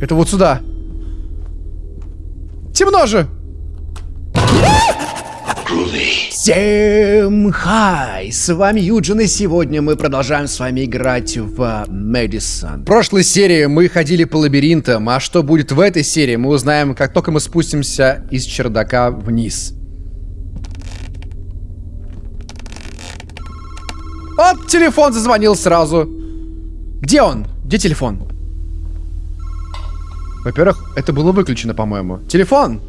Это вот сюда. Темно же! Всем хай! С вами Юджин, и сегодня мы продолжаем с вами играть в Мэдисон. В прошлой серии мы ходили по лабиринтам, а что будет в этой серии, мы узнаем, как только мы спустимся из чердака вниз. Вот, телефон зазвонил сразу. Где он? Где телефон? Во-первых, это было выключено, по-моему. Телефон!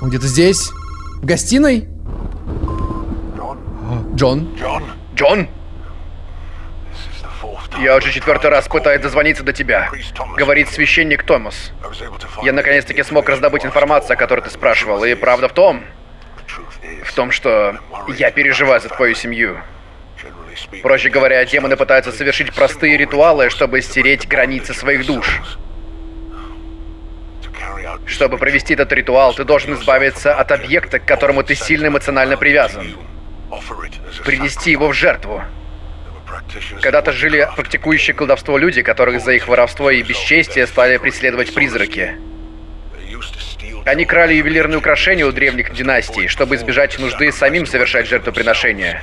Он где-то здесь? В гостиной? Джон? John, Джон? я уже четвертый раз пытаюсь дозвониться до тебя. Говорит священник Томас. Я наконец-таки смог раздобыть информацию, о которой ты спрашивал. И правда в том, в том, что я переживаю за твою семью. Проще говоря, демоны пытаются совершить простые ритуалы, чтобы стереть границы своих душ. Чтобы провести этот ритуал, ты должен избавиться от объекта, к которому ты сильно эмоционально привязан. Принести его в жертву. Когда-то жили практикующие колдовство люди, которых за их воровство и бесчестие стали преследовать призраки. Они крали ювелирные украшения у древних династий, чтобы избежать нужды самим совершать жертвоприношения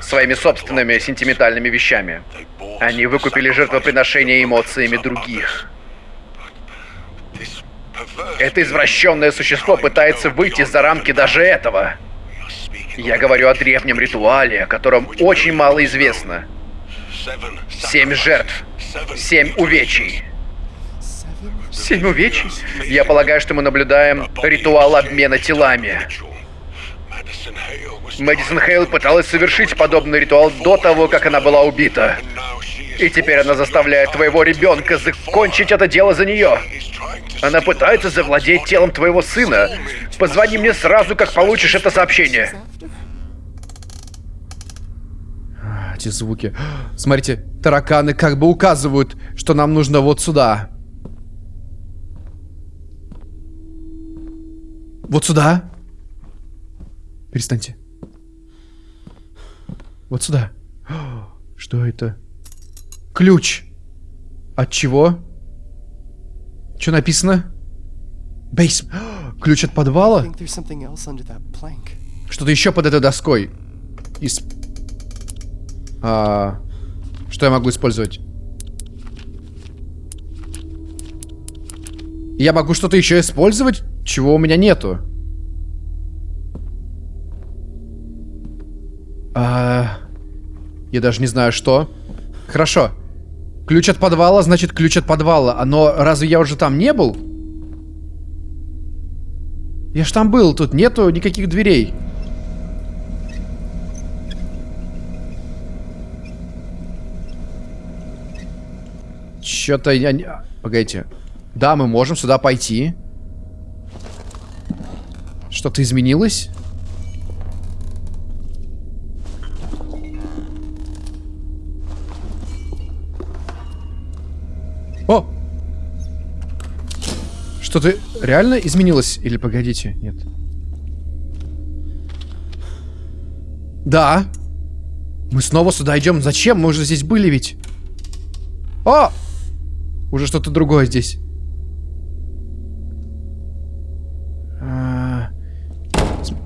своими собственными сентиментальными вещами. Они выкупили жертвоприношения эмоциями других. Это извращенное существо пытается выйти за рамки даже этого. Я говорю о древнем ритуале, о котором очень мало известно. Семь жертв, семь увечий. Семь увечий? Я полагаю, что мы наблюдаем ритуал обмена телами. Мэдисон Хейл пыталась совершить подобный ритуал до того, как она была убита. И теперь она заставляет твоего ребенка закончить это дело за нее. Она пытается завладеть телом твоего сына. Позвони мне сразу, как получишь это сообщение. А, Эти звуки. Смотрите, тараканы как бы указывают, что нам нужно вот сюда. Вот сюда. Перестаньте. Вот сюда. Что это? Ключ. От чего? Что написано? Бейс. Ключ от подвала? Что-то еще под этой доской. Из... А, что я могу использовать? Я могу что-то еще использовать, чего у меня нету. А, я даже не знаю, что. Хорошо. Ключ от подвала, значит ключ от подвала. А Но разве я уже там не был? Я ж там был, тут нету никаких дверей. Чё-то я не... Погодите. Да, мы можем сюда пойти. Что-то изменилось? О! Что-то реально изменилось? Или погодите? Нет. Да. Мы снова сюда идем. Зачем? Мы уже здесь были ведь. О! Уже что-то другое здесь. А.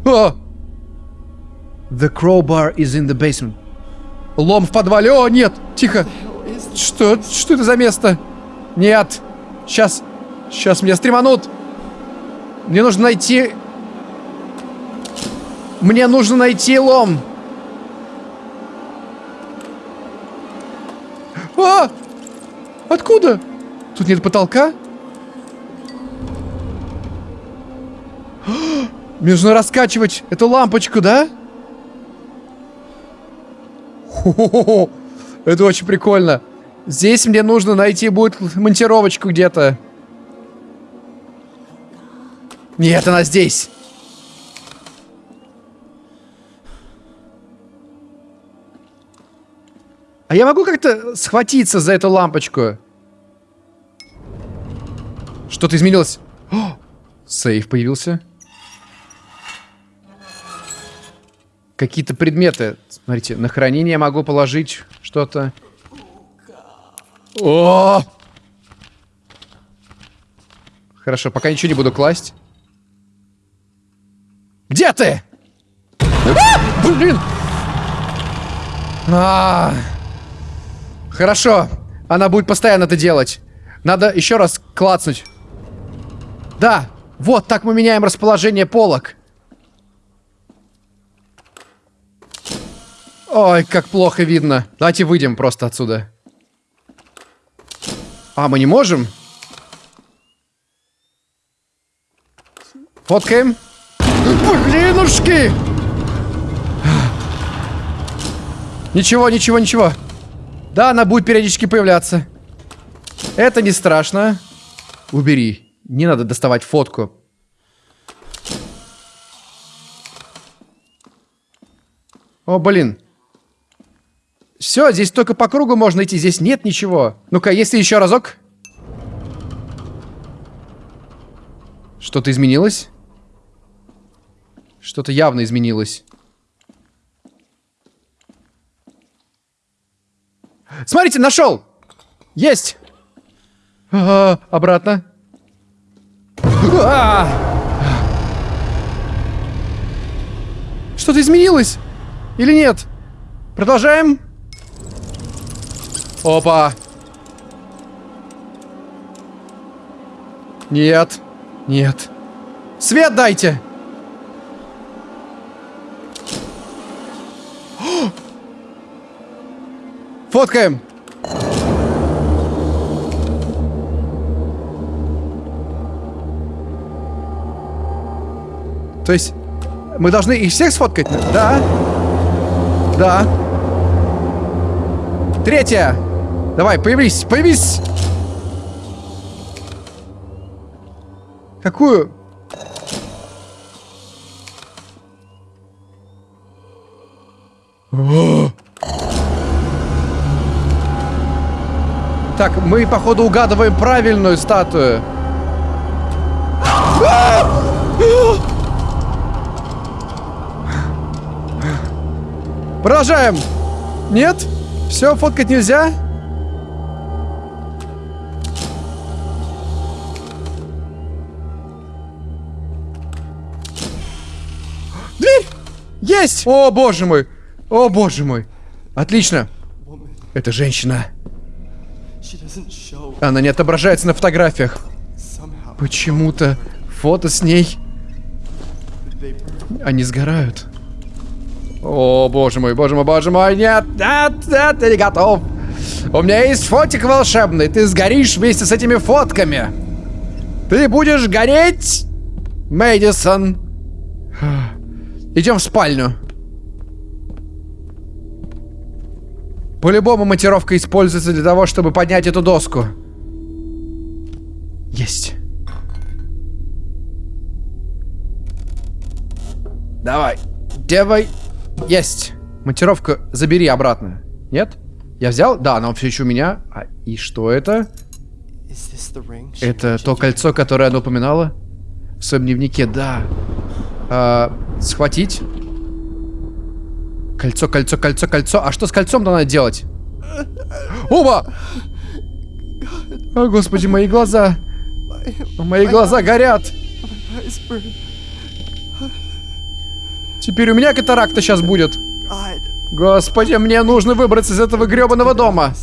О! The crowbar is in the basement. Лом в подвале. О, нет! Тихо! Что? Что это за место? Нет! Сейчас. Сейчас меня стреманут. Мне нужно найти... Мне нужно найти лом. А! Откуда? Тут нет потолка? Мне нужно раскачивать эту лампочку, да? Хо-хо-хо. Это очень прикольно. Здесь мне нужно найти будет монтировочку где-то. Нет, она здесь. А я могу как-то схватиться за эту лампочку? Что-то изменилось. О, сейф появился. Какие-то предметы. Смотрите, на хранение могу положить что-то. О! Хорошо, пока ничего не буду класть. Где ты? А, блин! А, хорошо. Она будет постоянно это делать. Надо еще раз клацнуть. Да, вот так мы меняем расположение полок. Ой, как плохо видно. Давайте выйдем просто отсюда. А, мы не можем? Фоткаем. Блинушки! Ничего, ничего, ничего. Да, она будет периодически появляться. Это не страшно. Убери. Не надо доставать фотку. О, блин. Все, здесь только по кругу можно идти, здесь нет ничего. Ну-ка, если еще разок. Что-то изменилось? Что-то явно изменилось. Смотрите, нашел! Есть! А, обратно. А! Что-то изменилось? Или нет? Продолжаем. Опа. Нет. Нет. Свет дайте! Фоткаем! То есть, мы должны их всех сфоткать? Да. Да. Третья. Давай, появись, появись. Какую? Так, мы, походу, угадываем правильную статую. Продолжаем. Нет? Все, фоткать нельзя? Есть! О, боже мой! О, боже мой! Отлично! Это женщина. Она не отображается на фотографиях. Почему-то фото с ней... Они сгорают. О, боже мой, боже мой, боже мой, нет, нет, нет, я не готов. У меня есть фотик волшебный, ты сгоришь вместе с этими фотками. Ты будешь гореть, Мэдисон. Идем в спальню. По-любому монтировка используется для того, чтобы поднять эту доску. Есть. Давай. Давай. Есть. Монтировку забери обратно. Нет? Я взял? Да, она все еще у меня. А, и что это? Это то кольцо, которое она упоминала? В своем дневнике, да. А, схватить. Кольцо, кольцо, кольцо, кольцо. А что с кольцом-то надо делать? Оба! О, господи, мои глаза. Мои глаза горят. Теперь у меня катаракта сейчас будет. Господи, мне нужно выбраться из этого гребаного дома.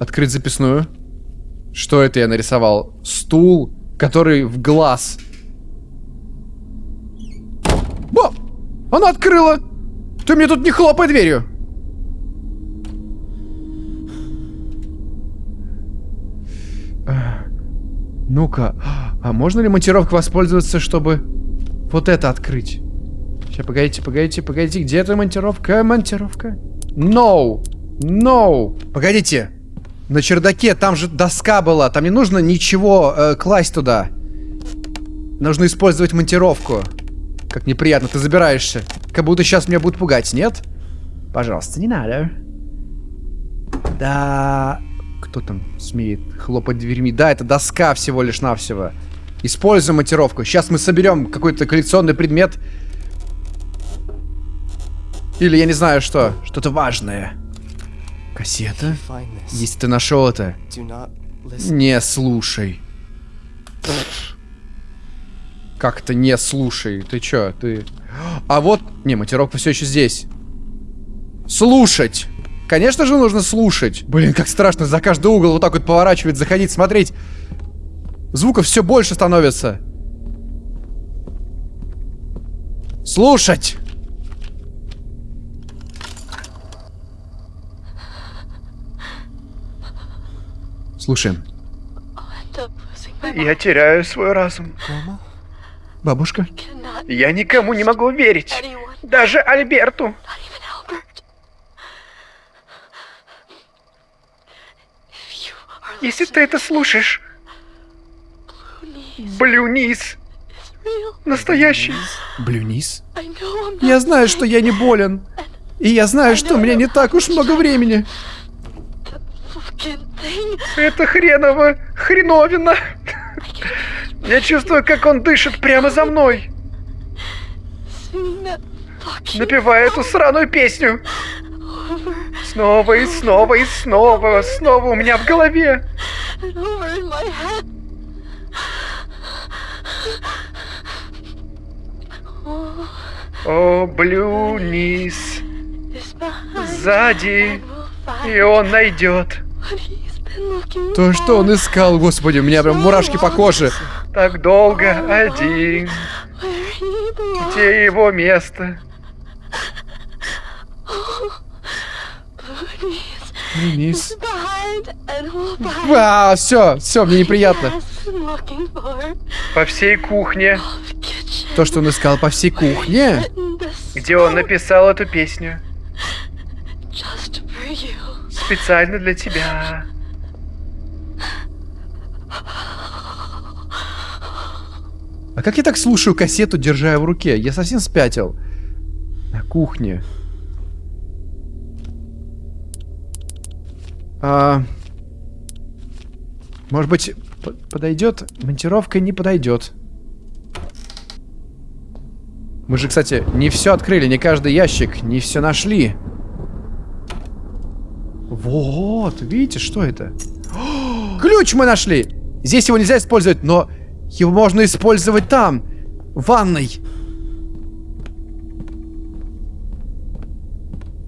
Открыть записную. Что это я нарисовал? Стул, который в глаз. О! Она открыла! Ты мне тут не хлопай дверью! Ну-ка, а можно ли монтировкой воспользоваться, чтобы вот это открыть? Сейчас, погодите, погодите, погодите, где эта монтировка? Монтировка? No! No! Погодите, на чердаке, там же доска была, там не нужно ничего э, класть туда. Нужно использовать монтировку. Как неприятно, ты забираешься. Как будто сейчас меня будут пугать, нет? Пожалуйста, не надо. Да... Кто там смеет хлопать дверьми? Да, это доска всего лишь навсего. Используем монтировку. Сейчас мы соберем какой-то коллекционный предмет. Или я не знаю что. Что-то важное. Кассета? Если ты нашел это, не слушай. Как-то не слушай. Ты чё, ты... А вот... Не, монтировка все еще здесь. Слушать! Конечно же нужно слушать. Блин, как страшно за каждый угол вот так вот поворачивать, заходить, смотреть. Звуков все больше становится. Слушать! Слушаем. Я теряю свой разум. Бабушка? Я никому не могу верить. Даже Альберту. Если ты это слушаешь, Блюнис настоящий. Блюнис? Я знаю, что я не болен. И я знаю, что меня не так уж много времени. Это хреново хреновина. Я чувствую, как он дышит прямо за мной, напевая эту сраную песню. Снова и снова и снова, снова у меня в голове. О, Блюнис, сзади, и он найдет. То, что он искал, господи, у меня прям мурашки по коже. Так долго один. Где его место? Блюнис. А, все, все, мне неприятно. По всей кухне, То, что он искал по всей кухне. где он написал эту песню. Специально для тебя. А как я так слушаю кассету, держа ее в руке? Я совсем спятил. На кухне. А, может быть, подойдет? Монтировка не подойдет. Мы же, кстати, не все открыли, не каждый ящик, не все нашли. Вот, видите, что это? Ключ мы нашли! Здесь его нельзя использовать, но его можно использовать там, в ванной.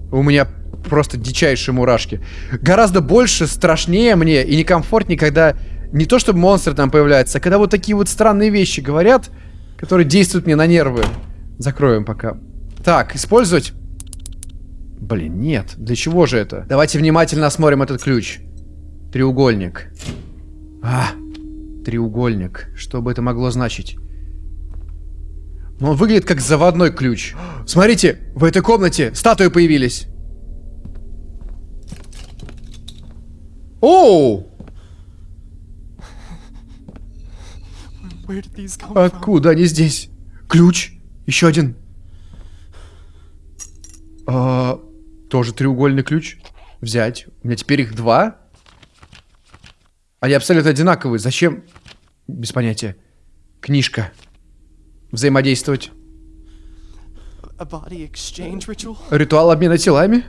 У меня просто дичайшие мурашки. Гораздо больше, страшнее мне и некомфортнее, когда не то чтобы монстры там появляются, а когда вот такие вот странные вещи говорят, которые действуют мне на нервы. Закроем пока. Так, использовать? Блин, нет. Для чего же это? Давайте внимательно осмотрим этот ключ. Треугольник. А, треугольник. Что бы это могло значить? Ну, он выглядит как заводной ключ. Смотрите, в этой комнате статуи появились. Оу! Откуда они здесь? Ключ. Еще один. А, тоже треугольный ключ. Взять. У меня теперь их два. Они абсолютно одинаковые. Зачем? Без понятия. Книжка. Взаимодействовать. Ритуал обмена телами?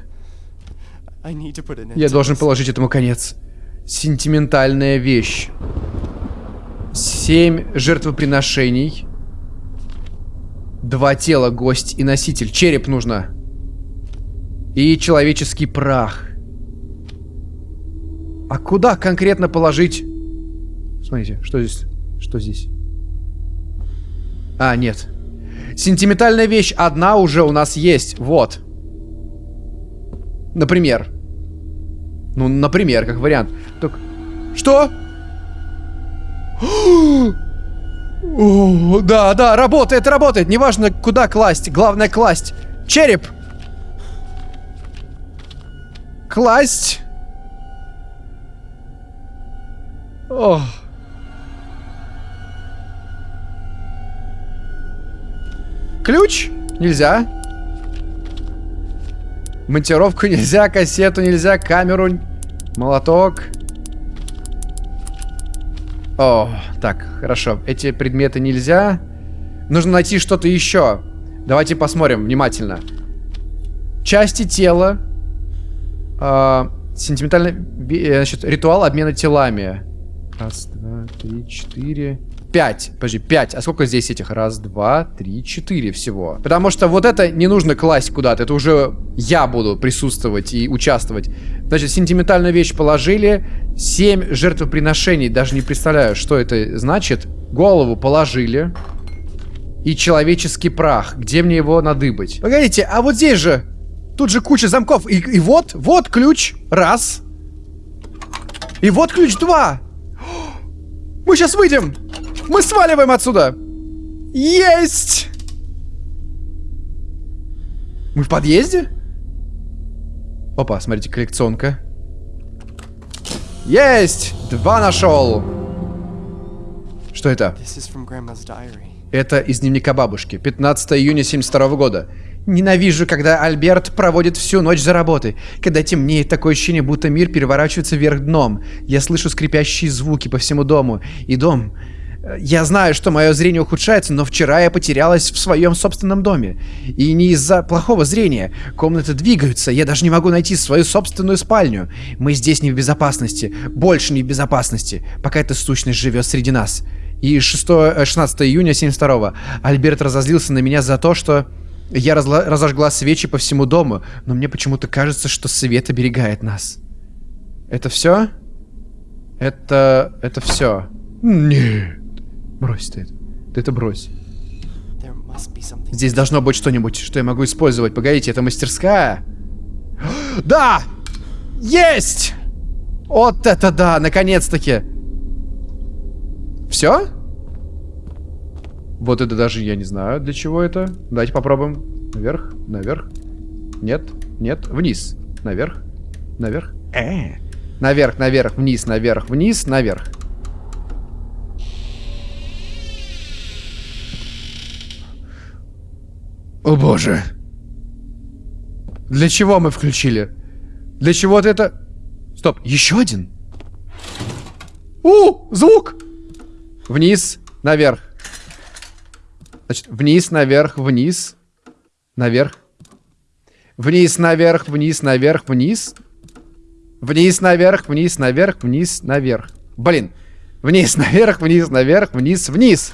Я должен положить этому конец. Сентиментальная вещь. Семь жертвоприношений. Два тела, гость и носитель. Череп нужно. И человеческий прах. А куда конкретно положить? Смотрите, что здесь? Что здесь? А, нет. Сентиментальная вещь одна уже у нас есть. Вот. Например. Ну, например, как вариант. Так... Что? О, да, да, работает, работает. Неважно, куда класть. Главное класть. Череп. Класть. О. Ключ? Нельзя. Монтировку нельзя, кассету нельзя, камеру, молоток. О, так, хорошо. Эти предметы нельзя. Нужно найти что-то еще. Давайте посмотрим внимательно. Части тела. А, сентиментальный... э, Значит, ритуал обмена телами. Раз, два, три, четыре... Пять. Подожди, пять. А сколько здесь этих? Раз, два, три, четыре всего. Потому что вот это не нужно класть куда-то. Это уже я буду присутствовать и участвовать. Значит, сентиментальную вещь положили. Семь жертвоприношений. Даже не представляю, что это значит. Голову положили. И человеческий прах. Где мне его надыбать? Погодите, а вот здесь же... Тут же куча замков. И, и вот, вот ключ. Раз. И вот ключ два. Мы сейчас выйдем. Мы сваливаем отсюда. Есть! Мы в подъезде? Опа, смотрите, коллекционка. Есть! Два нашел. Что это? Это из дневника бабушки. 15 июня 72 года. Ненавижу, когда Альберт проводит всю ночь за работой. Когда темнеет, такое ощущение, будто мир переворачивается вверх дном. Я слышу скрипящие звуки по всему дому. И дом... э, Я знаю, что мое зрение ухудшается, но вчера я потерялась в своем собственном доме. И не из-за плохого зрения. Комнаты двигаются, я даже не могу найти свою собственную спальню. Мы здесь не в безопасности. Больше не в безопасности, пока эта сущность живет среди нас. И 6, э, 16 июня 72 Альберт разозлился на меня за то, что я разла- разожгла свечи по всему дому, но мне почему-то кажется, что свет оберегает нас. Это все? Это... это все. Нет. Брось ты это. Ты это брось. Здесь должно быть что-нибудь, что я могу использовать. Погодите, это мастерская? Да! Есть! Вот это да, наконец-таки. Все? Вот это даже я не знаю, для чего это. Давайте попробуем. Наверх, наверх. Нет, нет, вниз. Наверх, наверх. Э. Наверх, наверх, вниз, наверх, вниз, наверх. О боже. Для чего мы включили? Для чего-то это... Стоп, еще один? У, звук! Вниз, наверх. Значит, вниз, наверх, вниз. Наверх. Вниз, наверх, вниз, наверх, вниз. Вниз, наверх, вниз, наверх, вниз, наверх. Блин. Вниз, наверх, вниз, наверх, вниз, вниз.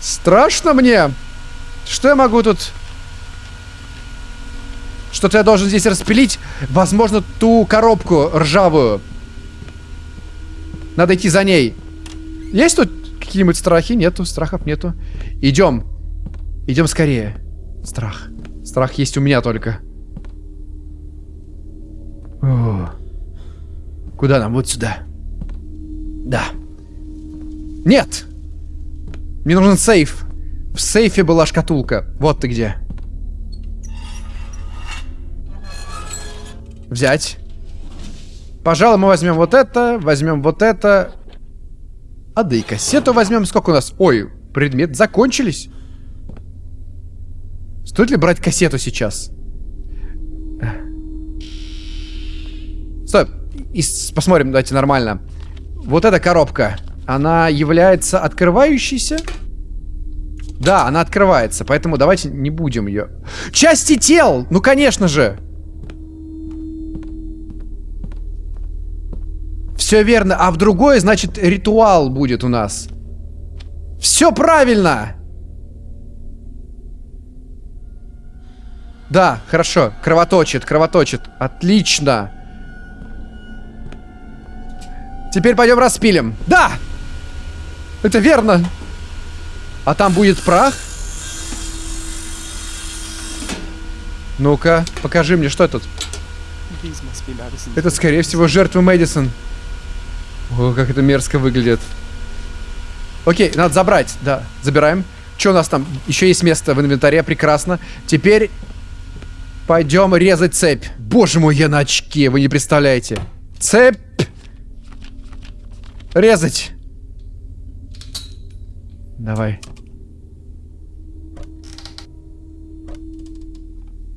Страшно мне. Что я могу тут... Что-то я должен здесь распилить. Возможно, ту коробку ржавую. Надо идти за ней. Есть тут какие-нибудь страхи? Нету, страхов нету. Идем. Идем скорее. Страх. Страх есть у меня только. О. Куда нам? Вот сюда. Да. Нет! Мне нужен сейф. В сейфе была шкатулка. Вот ты где. Взять. Пожалуй, мы возьмем вот это, возьмем вот это. А да и кассету возьмем. Сколько у нас? Ой, предмет закончились. Стоит ли брать кассету сейчас? Стоп. И посмотрим, давайте нормально. Вот эта коробка. Она является открывающейся? Да, она открывается, поэтому давайте не будем ее. Части тел! Ну, конечно же! Все верно. А в другое, значит, ритуал будет у нас. Все правильно! Да, хорошо. Кровоточит, кровоточит. Отлично. Теперь пойдем распилим. Да! Это верно. А там будет прах? Ну-ка, покажи мне, что тут. Это, скорее всего, жертвы Мэдисон. О, как это мерзко выглядит. Окей, надо забрать. Да, забираем. Что у нас там? Еще есть место в инвентаре, прекрасно. Теперь пойдем резать цепь. Боже мой, я на очке, вы не представляете. Цепь! Резать! Давай.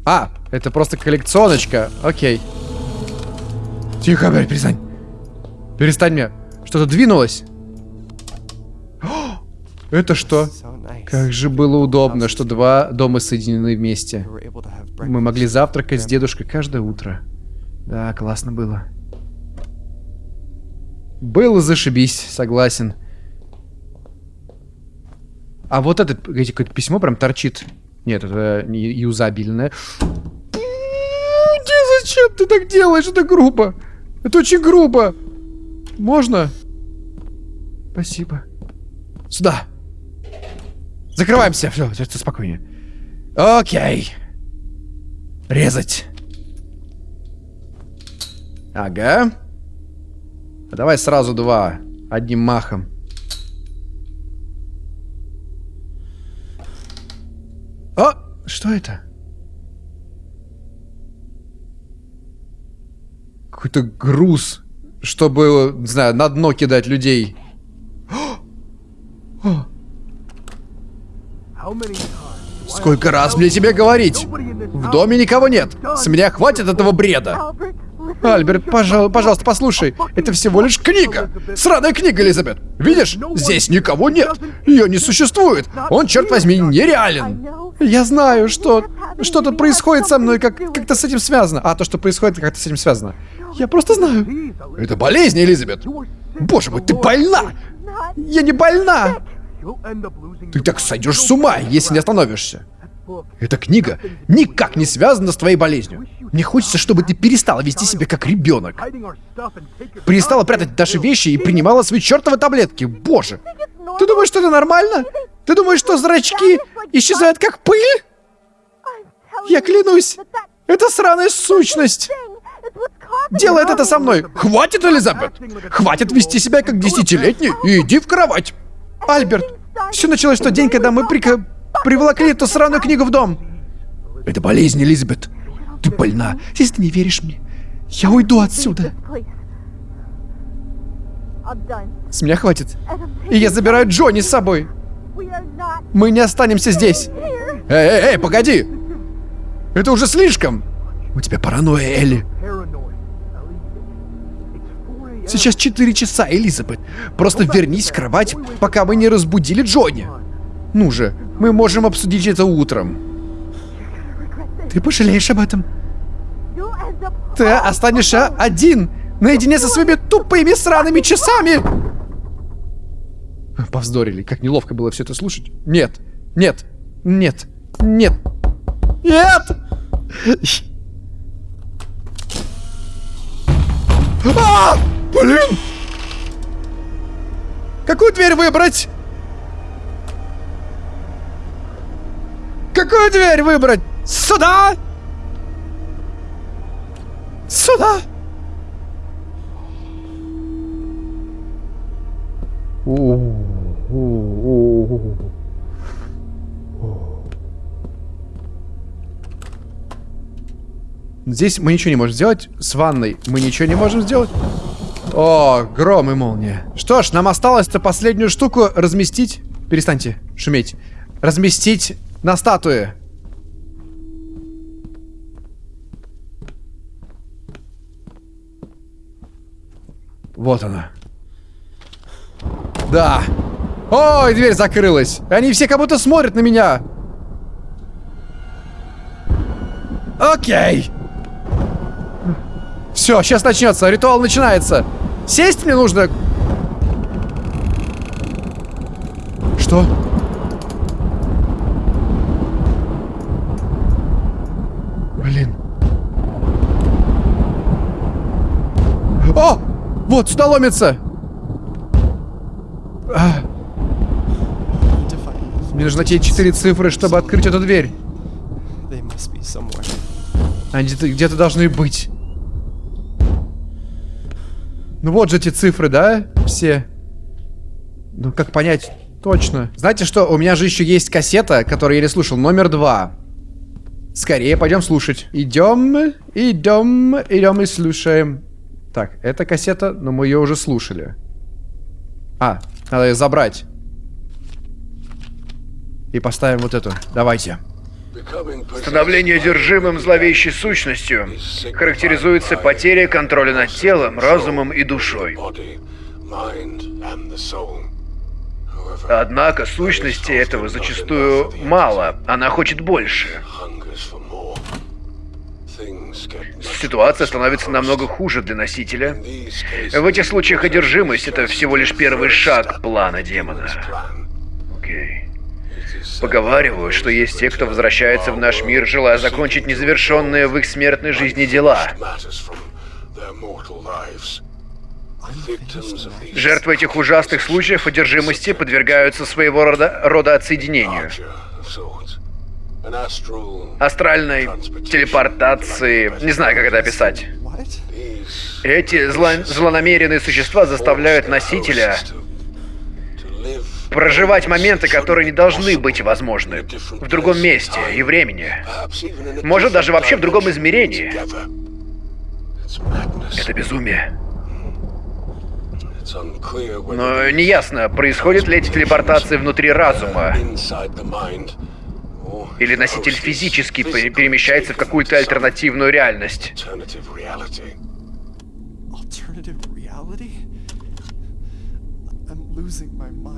А, это просто коллекционочка. Окей. Тихо, блядь, перестань. Перестань мне. Что-то двинулось. О, Это что? Как же было удобно, что два дома соединены вместе. Мы могли завтракать с дедушкой каждое утро. Да, классно было. Было зашибись, согласен. А вот это, погодите, какое-то письмо прям торчит. Нет, это не юзабельное. Зачем ты так делаешь? Это грубо. Это очень грубо. Можно? Спасибо. Сюда. Закрываемся. Все, все спокойнее. Окей. Резать. Ага. А давай сразу два. Одним махом. О! Что это? Какой-то груз, чтобы, не знаю, на дно кидать людей. Сколько раз мне тебе говорить? В доме никого нет. С меня хватит этого бреда. Альберт, пожалуй, пожалуйста, послушай. Это всего лишь книга. Сраная книга, Элизабет. Видишь? Здесь никого нет. Ее не существует. Он, черт возьми, нереален. Я знаю, что что-то происходит со мной, как как-то с этим связано. А то, что происходит, как-то с этим связано. Я просто знаю. Это болезнь, Элизабет. Боже мой, ты больна. Я не больна. Ты так сойдешь с ума, если не остановишься. Эта книга никак не связана с твоей болезнью. Мне хочется, чтобы ты перестала вести себя как ребенок. Перестала прятать наши вещи и принимала свои чертовы таблетки. Боже. Ты думаешь, что это нормально? Ты думаешь, что зрачки исчезают как пыль? Я клянусь, это сраная сущность. Делает это со мной. Хватит, Элизабет. Хватит вести себя как десятилетний и иди в кровать. Альберт, все началось в тот день, когда мы прика... приволокли эту сраную книгу в дом. Это болезнь, Элизабет. Ты больна. Если ты не веришь мне, я уйду отсюда. С меня хватит. И я забираю Джонни с собой. Мы не останемся здесь. Эй, эй, эй, погоди. Это уже слишком. У тебя паранойя, Элли. Сейчас 4 часа, Элизабет. Просто вернись в кровать, пока мы не разбудили Джонни. Ну же, мы можем обсудить это утром. Ты пожалеешь об этом. Ты останешься один, наедине со своими тупыми сраными часами. Повздорили, как неловко было все это слушать. Нет, нет, нет, нет, нет! А! Блин! Какую дверь выбрать? Какую дверь выбрать? Сюда? Сюда? Здесь мы ничего не можем сделать. С ванной мы ничего не можем сделать. О, гром и молния. Что ж, нам осталось-то последнюю штуку разместить. Перестаньте шуметь. Разместить на статуе. Вот она. Да. Ой, дверь закрылась. Они все как будто смотрят на меня. Окей. Все, сейчас начнется. Ритуал начинается. Сесть мне нужно. Что? Блин. О! Вот, сюда ломится. А, мне нужно те четыре цифры, чтобы открыть эту дверь. Они где-то где должны быть. Ну вот же эти цифры, да? Все. Ну как понять точно? Знаете что? У меня же еще есть кассета, которую я не слушал. Номер два. Скорее пойдем слушать. Идем, идем, идем и слушаем. Так, эта кассета, но мы ее уже слушали. А, надо ее забрать. И поставим вот эту. Давайте. Становление одержимым зловещей сущностью характеризуется потерей контроля над телом, разумом и душой. Однако сущности этого зачастую мало. Она хочет больше. Ситуация становится намного хуже для носителя. В этих случаях одержимость — это всего лишь первый шаг плана демона. Окей. Поговаривают, что есть те, кто возвращается в наш мир, желая закончить незавершенные в их смертной жизни дела. Жертвы этих ужасных случаев одержимости подвергаются своего рода, рода отсоединению. Астральной телепортации. Не знаю, как это описать. Эти зло- злонамеренные существа заставляют носителя проживать моменты, которые не должны быть возможны в другом месте и времени. Может, даже вообще в другом измерении. Это безумие. Но неясно, происходят ли эти телепортации внутри разума, или носитель физически пе- перемещается в какую-то альтернативную реальность.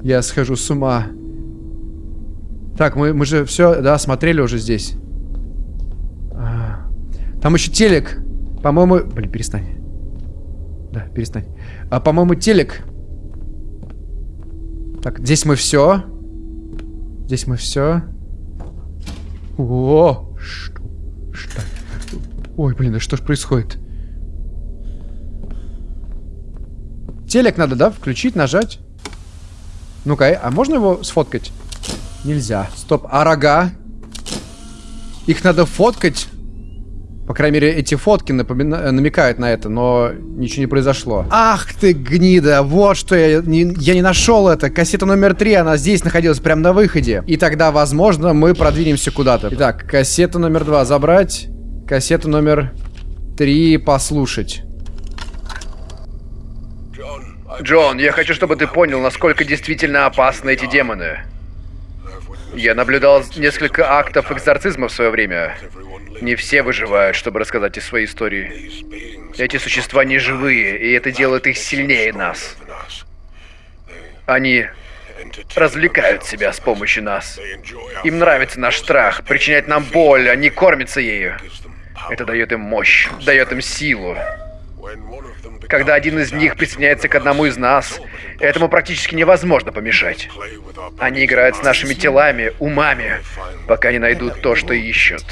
Я схожу с ума. Так, мы, мы же все, да, смотрели уже здесь. А, Там еще телек. По-моему... Блин, перестань. Да, перестань. А, по-моему, телек. Так, здесь мы все. Здесь мы все. О, что? Что? Ой, блин, да что ж происходит? Телек надо, да, включить, нажать? Ну-ка, а можно его сфоткать? Нельзя. Стоп, а рога? Их надо фоткать? По крайней мере, эти фотки напомина- э, намекают на это, но ничего не произошло. Ах ты гнида, вот что я не, я не нашел это. Кассета номер три, она здесь находилась, прямо на выходе. И тогда, возможно, мы продвинемся куда-то. Итак, кассета номер два забрать. Кассету номер три послушать. Джон, я хочу, чтобы ты понял, насколько действительно опасны эти демоны. Я наблюдал несколько актов экзорцизма в свое время. Не все выживают, чтобы рассказать из своей истории. Эти существа не живые, и это делает их сильнее нас. Они развлекают себя с помощью нас. Им нравится наш страх, причинять нам боль, они кормятся ею. Это дает им мощь, дает им силу. Когда один из них присоединяется к одному из нас, этому практически невозможно помешать. Они играют с нашими телами, умами, пока не найдут то, что ищут.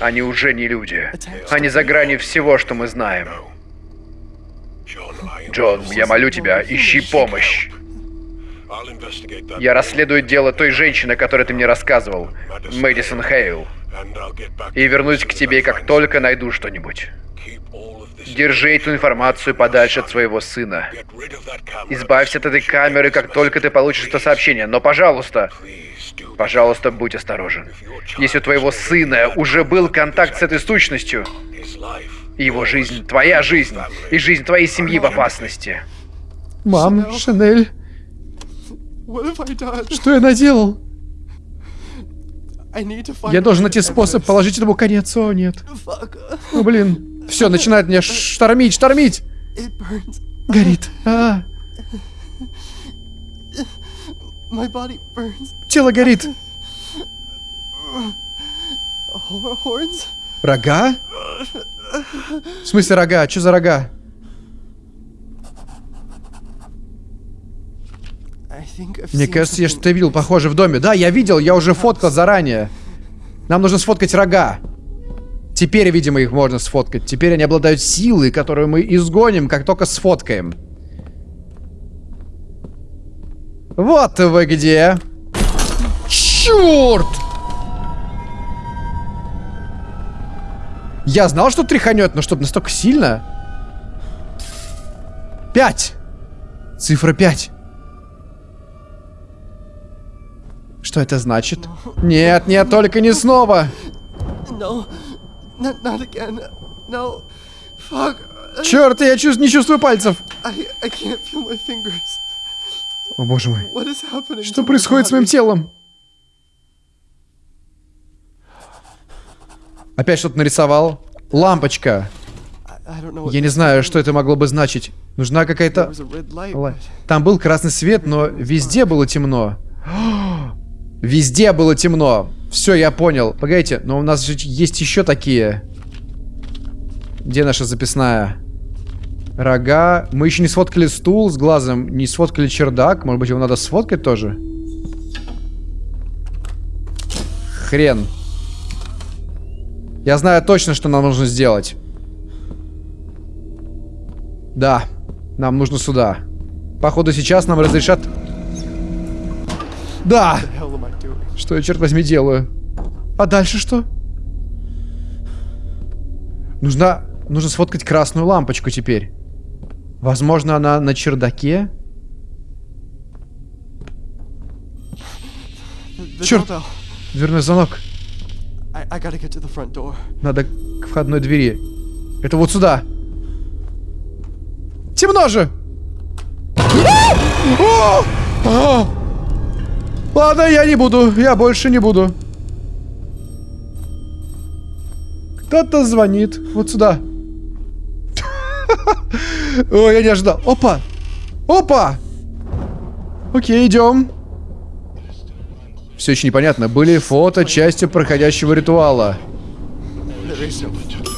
Они уже не люди. Они за гранью всего, что мы знаем. Джон, я молю тебя, ищи помощь. Я расследую дело той женщины, о которой ты мне рассказывал, Мэдисон Хейл, и вернусь к тебе, как только найду что-нибудь. Держи эту информацию подальше от своего сына. Избавься от этой камеры, как только ты получишь это сообщение. Но, пожалуйста, пожалуйста, будь осторожен. Если у твоего сына уже был контакт с этой сущностью, его жизнь, твоя жизнь, и жизнь твоей семьи в опасности. Мам, done? что я наделал? Я должен найти способ положить этому конец. О, нет. Ну, блин. Все, начинает меня штормить, штормить. Горит. А, тело горит. Рога? В смысле рога? Что за рога? Мне кажется, я что-то видел похоже в доме. Да, я видел, я уже фоткал заранее. Нам нужно сфоткать рога. Теперь, видимо, их можно сфоткать. Теперь они обладают силой, которую мы изгоним, как только сфоткаем. Вот вы где. Черт! Я знал, что тряханет, но чтобы настолько сильно. Пять. Цифра пять. Что это значит? Нет, нет, только не снова. No. Not, not again. No. Fuck. Черт, я чувс- не чувствую пальцев. I, I can't feel my fingers. О боже мой. What is happening? Что происходит с моим телом? Опять что-то нарисовал. Лампочка. Я не знаю, что это могло бы значить. Нужна какая-то... Там был красный свет, но везде было темно. Везде было темно. Все, я понял. Погодите, но у нас же есть еще такие. Где наша записная? Рога. Мы еще не сфоткали стул с глазом, не сфоткали чердак. Может быть, его надо сфоткать тоже? Хрен. Я знаю точно, что нам нужно сделать. Да, нам нужно сюда. Походу, сейчас нам разрешат... Да! Что я, черт возьми, делаю? А дальше что? Нужно... Нужно сфоткать красную лампочку теперь. Возможно, она на чердаке? Черт. Дверной звонок. Надо к входной двери. Это вот сюда. Темно же! О! Ладно, я не буду. Я больше не буду. Кто-то звонит. Вот сюда. Ой, я не ожидал. Опа! Опа! Окей, идем. Все еще непонятно. Были фото частью проходящего ритуала.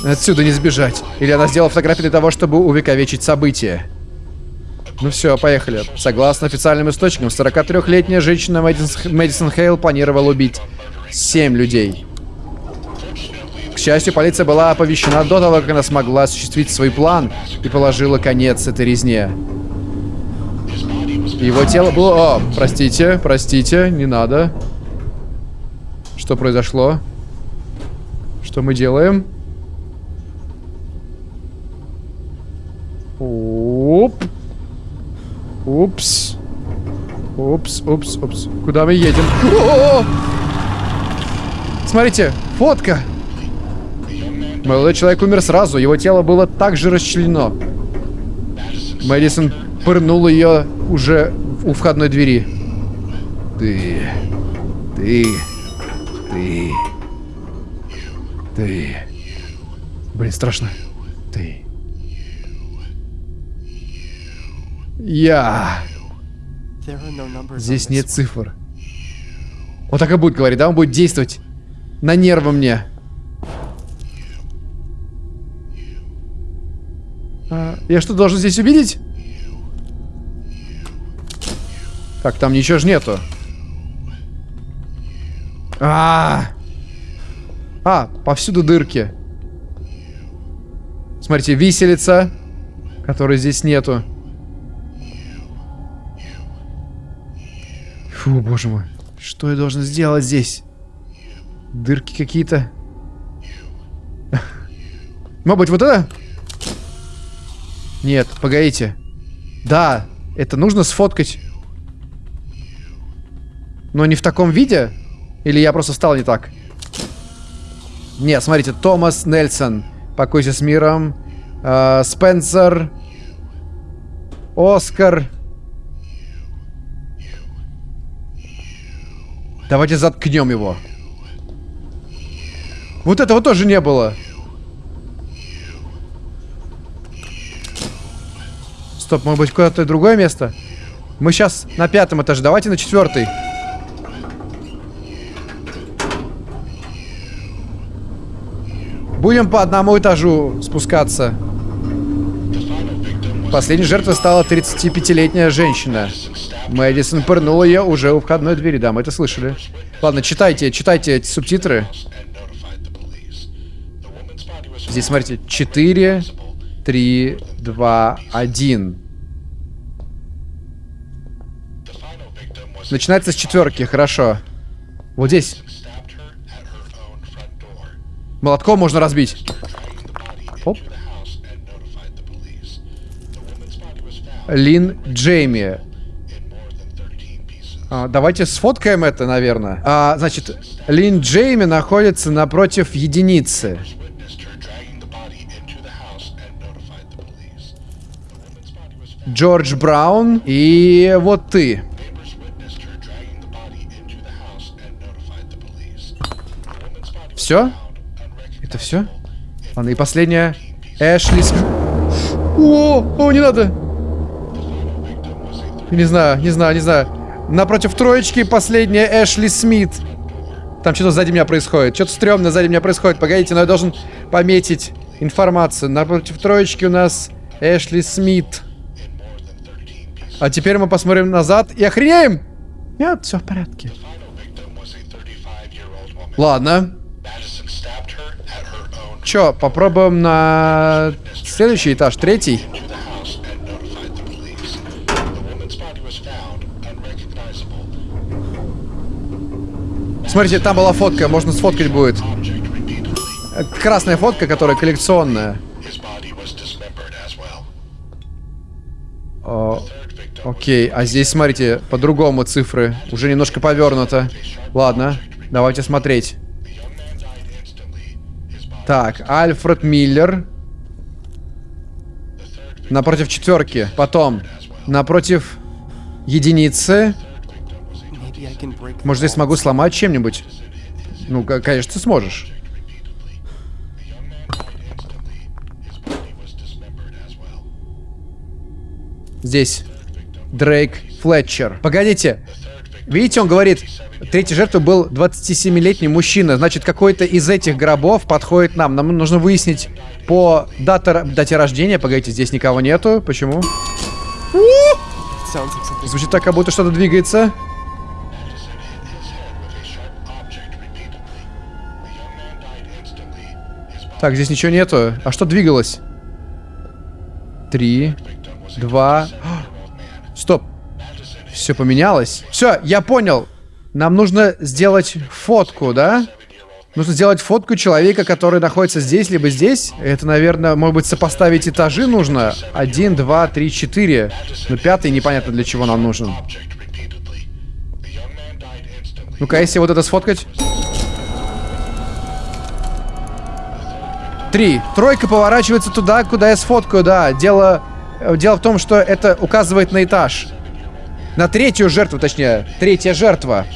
Отсюда не сбежать. Или она сделала фотографии для того, чтобы увековечить событие. Ну все, поехали. Согласно официальным источникам, 43-летняя женщина Мэдисон, Хейл планировала убить 7 людей. К счастью, полиция была оповещена до того, как она смогла осуществить свой план и положила конец этой резне. Его тело было... О, простите, простите, не надо. Что произошло? Что мы делаем? Оп. Упс. Упс, упс, упс. Куда мы едем? О! Смотрите, фотка. Молодой человек умер сразу, его тело было также расчленено. Мэдисон пырнул ее уже у входной двери. Ты... Ты... Ты... Ты... Блин, страшно. Ты... Я... Здесь нет цифр. Вот так и будет говорить, да? Он будет действовать на нервы мне. А, я что, должен здесь увидеть? Так, там ничего же нету. А, а, повсюду дырки. Смотрите, виселица, которой здесь нету. Фу, боже мой. Что я должен сделать здесь? Дырки какие-то. Может быть, вот это? Нет, погодите. Да, это нужно сфоткать. Но не в таком виде? Или я просто встал не так? Нет, смотрите, Томас Нельсон. Покойся с миром. Э, Спенсер. Оскар. Давайте заткнем его. Вот этого тоже не было. Стоп, может быть, куда-то другое место? Мы сейчас на пятом этаже. Давайте на четвертый. Будем по одному этажу спускаться. Последней жертвой стала 35-летняя женщина. Мэдисон пырнула ее уже у входной двери. Да, мы это слышали. Ладно, читайте, читайте эти субтитры. Здесь, смотрите, 4, 3, 2, 1. Начинается с четверки, хорошо. Вот здесь. Молотком можно разбить. Оп. Лин Джейми. А, давайте сфоткаем это, наверное. А, значит, Лин Джейми находится напротив единицы. Джордж Браун и вот ты. Все? Это все? Ладно, и последняя. Эшли О, о, не надо. Не знаю, не знаю, не знаю. Напротив троечки последняя Эшли Смит. Там что-то сзади меня происходит. Что-то стрёмное сзади меня происходит. Погодите, но я должен пометить информацию. Напротив троечки у нас Эшли Смит. А теперь мы посмотрим назад и охренеем. Нет, все в порядке. Ладно. Чё, попробуем на следующий этаж, третий. Смотрите, там была фотка, можно сфоткать будет. Красная фотка, которая коллекционная. О, окей, а здесь, смотрите, по-другому цифры. Уже немножко повернуто. Ладно, давайте смотреть. Так, Альфред Миллер. Напротив четверки. Потом, напротив единицы. Может, здесь wall. смогу сломать чем-нибудь? Ну, конечно, ты сможешь. Здесь. Дрейк Флетчер. Погодите. Видите, он говорит, третьей жертвой был 27-летний мужчина. Значит, какой-то из этих гробов подходит нам. Нам нужно выяснить по дате, дате рождения. Погодите, здесь никого нету. Почему? Звучит так, как будто что-то двигается. Так, здесь ничего нету. А что двигалось? Три, два... Стоп. Все поменялось. Все, я понял. Нам нужно сделать фотку, да? Нужно сделать фотку человека, который находится здесь, либо здесь. Это, наверное, может быть, сопоставить этажи нужно. Один, два, три, четыре. Но пятый непонятно для чего нам нужен. Ну-ка, если вот это сфоткать. Три. Тройка поворачивается туда, куда я сфоткаю, да. Дело, э, дело в том, что это указывает на этаж. На третью жертву, точнее. Третья жертва.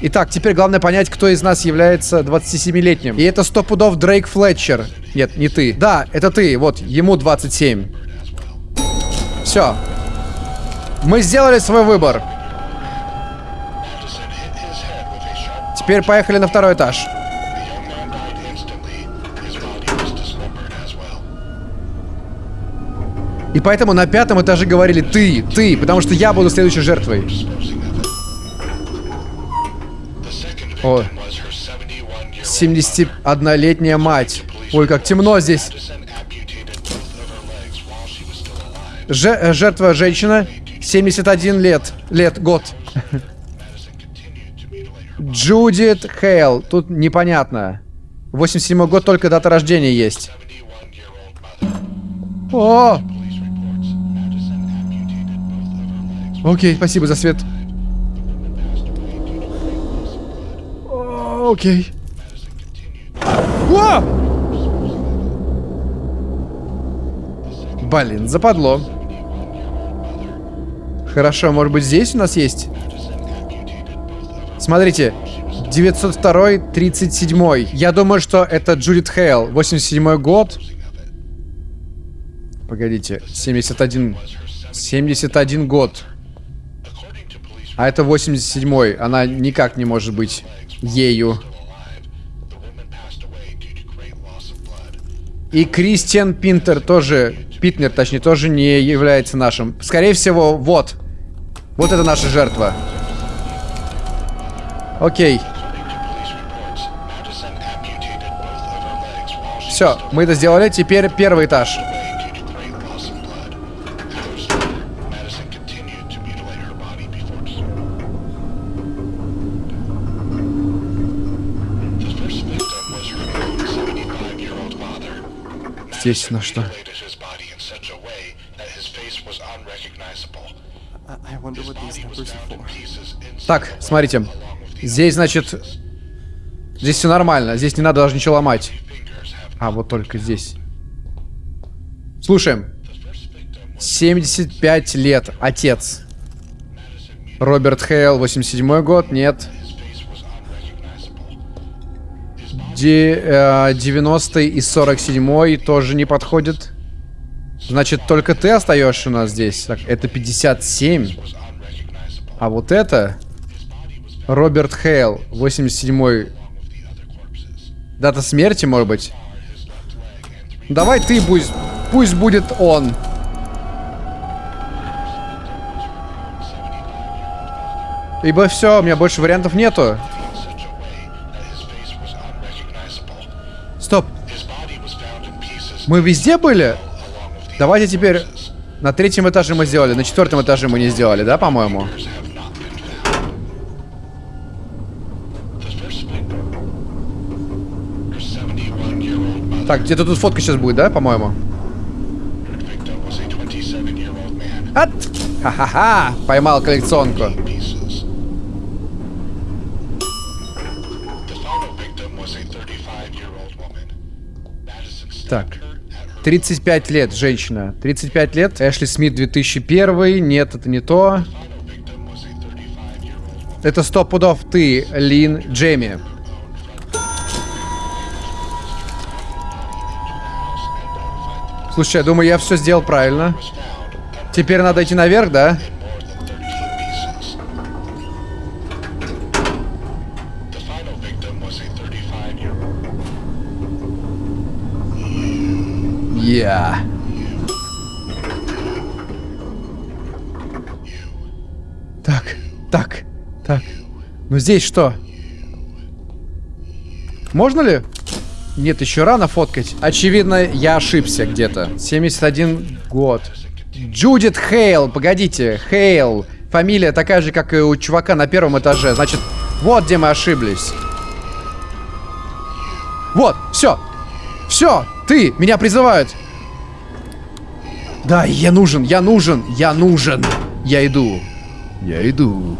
Итак, теперь главное понять, кто из нас является 27-летним. И это сто пудов Дрейк Флетчер. Нет, не ты. Да, это ты. Вот, ему 27. Все. Мы сделали свой выбор. Теперь поехали на второй этаж. И поэтому на пятом этаже говорили ты, ты, потому что я буду следующей жертвой. О, 71-летняя мать. Ой, как темно здесь. Же- э, жертва женщина, 71 лет, лет, год. Джудит Хейл. Тут непонятно. 87 год, только дата рождения есть. О! Окей, спасибо за свет. Окей. О! Блин, западло. Хорошо, может быть здесь у нас есть? Смотрите, 902 37 Я думаю, что это Джудит Хейл. 87 год. Погодите, 71. 71 год. А это 87-й. Она никак не может быть ею. И Кристиан Пинтер тоже, Питнер, точнее, тоже не является нашим. Скорее всего, вот. Вот это наша жертва. Окей. Все, мы это сделали. Теперь первый этаж. Здесь на что? I, I wonder what these numbers are for. Так, смотрите. Здесь, значит... Здесь все нормально. Здесь не надо даже ничего ломать. А, вот только здесь. Слушаем. 75 лет. Отец. Роберт Хейл, 87 год. Нет. 90 и 47 тоже не подходит. Значит, только ты остаешься у нас здесь. Так, это 57. А вот это... Роберт Хейл, 87 Дата смерти, может быть? Давай ты пусть... Пусть будет он. Ибо все, у меня больше вариантов нету. Стоп. Мы везде были? Давайте теперь... На третьем этаже мы сделали, на четвертом этаже мы не сделали, да, по-моему? Так, где-то тут фотка сейчас будет, да, по-моему? От! Ха-ха-ха! Поймал коллекционку. Так. 35 лет, женщина. 35 лет. Эшли Смит 2001. Нет, это не то. Это сто пудов ты, Лин Джейми. Слушай, я думаю, я все сделал правильно. Теперь надо идти наверх, да? Yeah. Так, так, так. Ну здесь что? Можно ли? Нет, еще рано фоткать. Очевидно, я ошибся где-то. 71 год. Джудит Хейл. Погодите, Хейл. Фамилия такая же, как и у чувака на первом этаже. Значит, вот где мы ошиблись. Вот, все. Все, ты, меня призывают. Да, я нужен, я нужен, я нужен. Я иду. Я иду.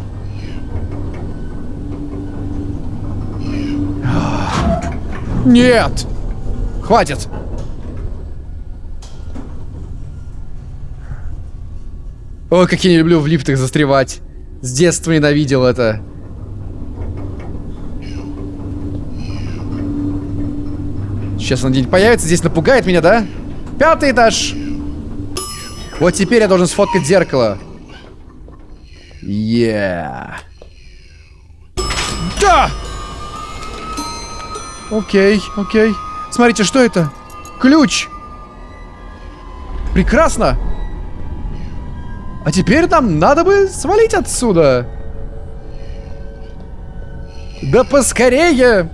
Нет! Хватит! Ой, как я не люблю в лифтах застревать. С детства ненавидел это. Сейчас он где-нибудь появится, здесь напугает меня, да? Пятый этаж! Вот теперь я должен сфоткать зеркало. Yeah. Да! Окей, окей. Смотрите, что это? Ключ! Прекрасно! А теперь нам надо бы свалить отсюда. Да поскорее!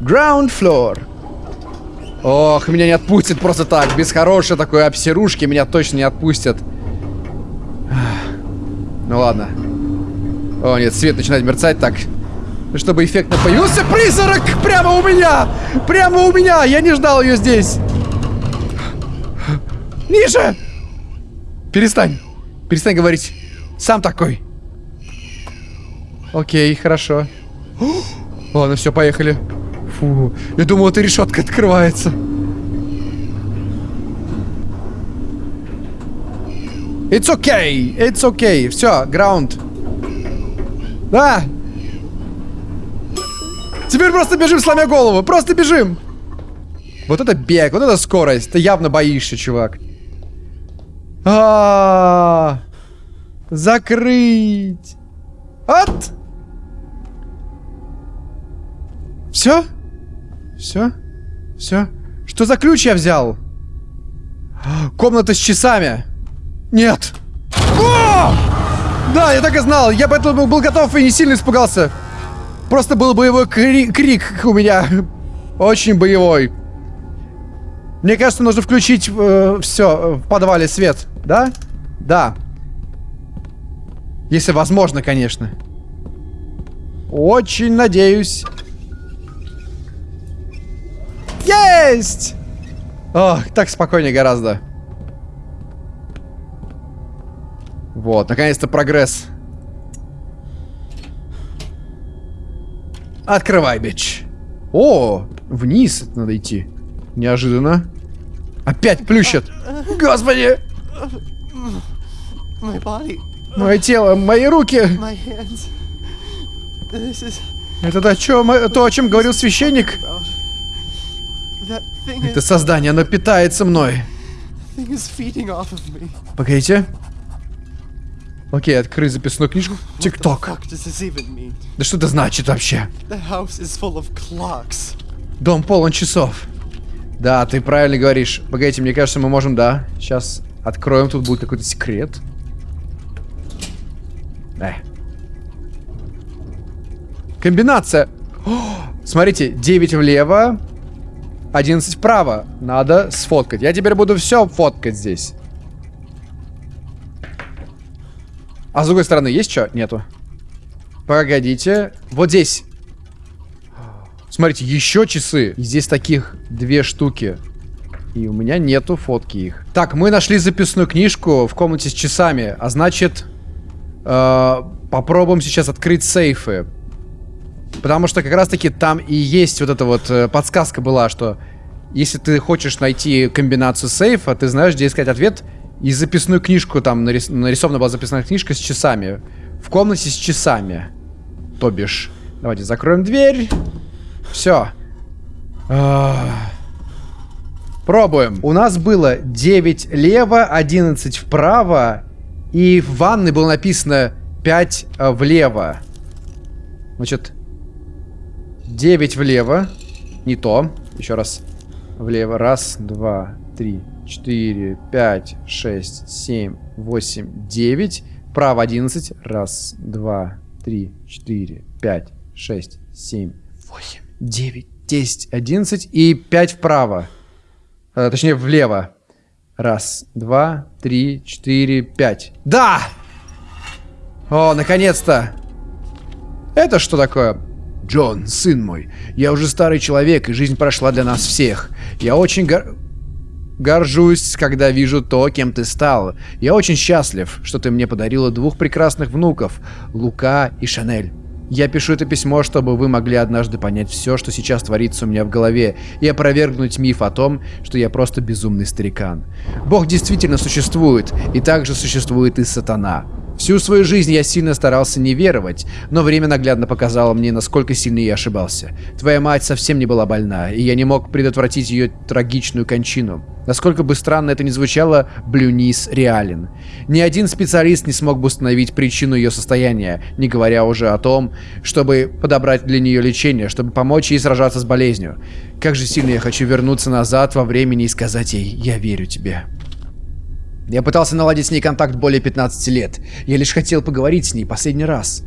Ground floor. Ох, меня не отпустит просто так. Без хорошей такой обсерушки меня точно не отпустят. Ну ладно. О, нет, свет начинает мерцать так. Чтобы эффектно появился призрак прямо у меня! Прямо у меня! Я не ждал ее здесь! Ниже! Перестань. Перестань говорить. Сам такой. Окей, хорошо. Ладно, все, поехали. Фу, я думал, эта решетка открывается. It's okay, it's okay. Все, граунд. Да, Теперь просто бежим, сломя голову. Просто бежим. Вот это бег, вот это скорость. Ты явно боишься, чувак. А, -а, -а, Закрыть. От. Все? Все? Все? Что за ключ я взял? Комната с часами. Нет. О! Да, я так и знал. Я поэтому был готов и не сильно испугался. Просто был боевой кри крик у меня. Очень боевой. Мне кажется, нужно включить э, все в подвале свет. Да? Да. Если возможно, конечно. Очень надеюсь. Есть! Ох, так спокойнее гораздо. Вот, наконец-то прогресс. Открывай, бич. О, вниз надо идти. Неожиданно. Опять плющит. Господи! Мое тело, мои руки. Это то, о чем, то, о чем говорил священник? Это создание, оно питается мной. Погодите. Окей, открыть записную книжку. ТикТок. Да что это значит вообще? Дом полон часов. Да, ты правильно говоришь. Погодите, мне кажется, мы можем, да. Сейчас откроем, тут будет какой-то секрет. Э. Комбинация. О, смотрите, 9 влево, 11 вправо. Надо сфоткать. Я теперь буду все фоткать здесь. А с другой стороны есть что? Нету. Погодите. Вот здесь. Смотрите, еще часы. И здесь таких две штуки. И у меня нету фотки их. Так, мы нашли записную книжку в комнате с часами. А значит, э, попробуем сейчас открыть сейфы. Потому что как раз таки там и есть вот эта вот э, подсказка была, что если ты хочешь найти комбинацию сейфа, ты знаешь, где искать ответ. И записную книжку там нарис- нарисована была записная книжка с часами. В комнате с часами. То бишь. Давайте закроем дверь. Все. Пробуем. У нас было 9 лево, 11 вправо. И в ванной было написано 5 э, влево. Значит, 9 влево. Не то. Еще раз. Влево. Раз, два, три, четыре, пять, шесть, семь, восемь, девять. Право 11. Раз, два, три, четыре, пять, шесть, семь, восемь, девять, десять, одиннадцать. И 5 вправо. Э, точнее, влево. Раз, два, три, четыре, пять. Да! О, наконец-то! Это что такое? Джон, сын мой, я уже старый человек, и жизнь прошла для нас всех. Я очень гор... горжусь, когда вижу то, кем ты стал. Я очень счастлив, что ты мне подарила двух прекрасных внуков, Лука и Шанель. Я пишу это письмо, чтобы вы могли однажды понять все, что сейчас творится у меня в голове, и опровергнуть миф о том, что я просто безумный старикан. Бог действительно существует, и также существует и сатана. Всю свою жизнь я сильно старался не веровать, но время наглядно показало мне, насколько сильно я ошибался. Твоя мать совсем не была больна, и я не мог предотвратить ее трагичную кончину. Насколько бы странно это ни звучало, Блюнис реален. Ни один специалист не смог бы установить причину ее состояния, не говоря уже о том, чтобы подобрать для нее лечение, чтобы помочь ей сражаться с болезнью. Как же сильно я хочу вернуться назад во времени и сказать ей «Я верю тебе». Я пытался наладить с ней контакт более 15 лет. Я лишь хотел поговорить с ней последний раз.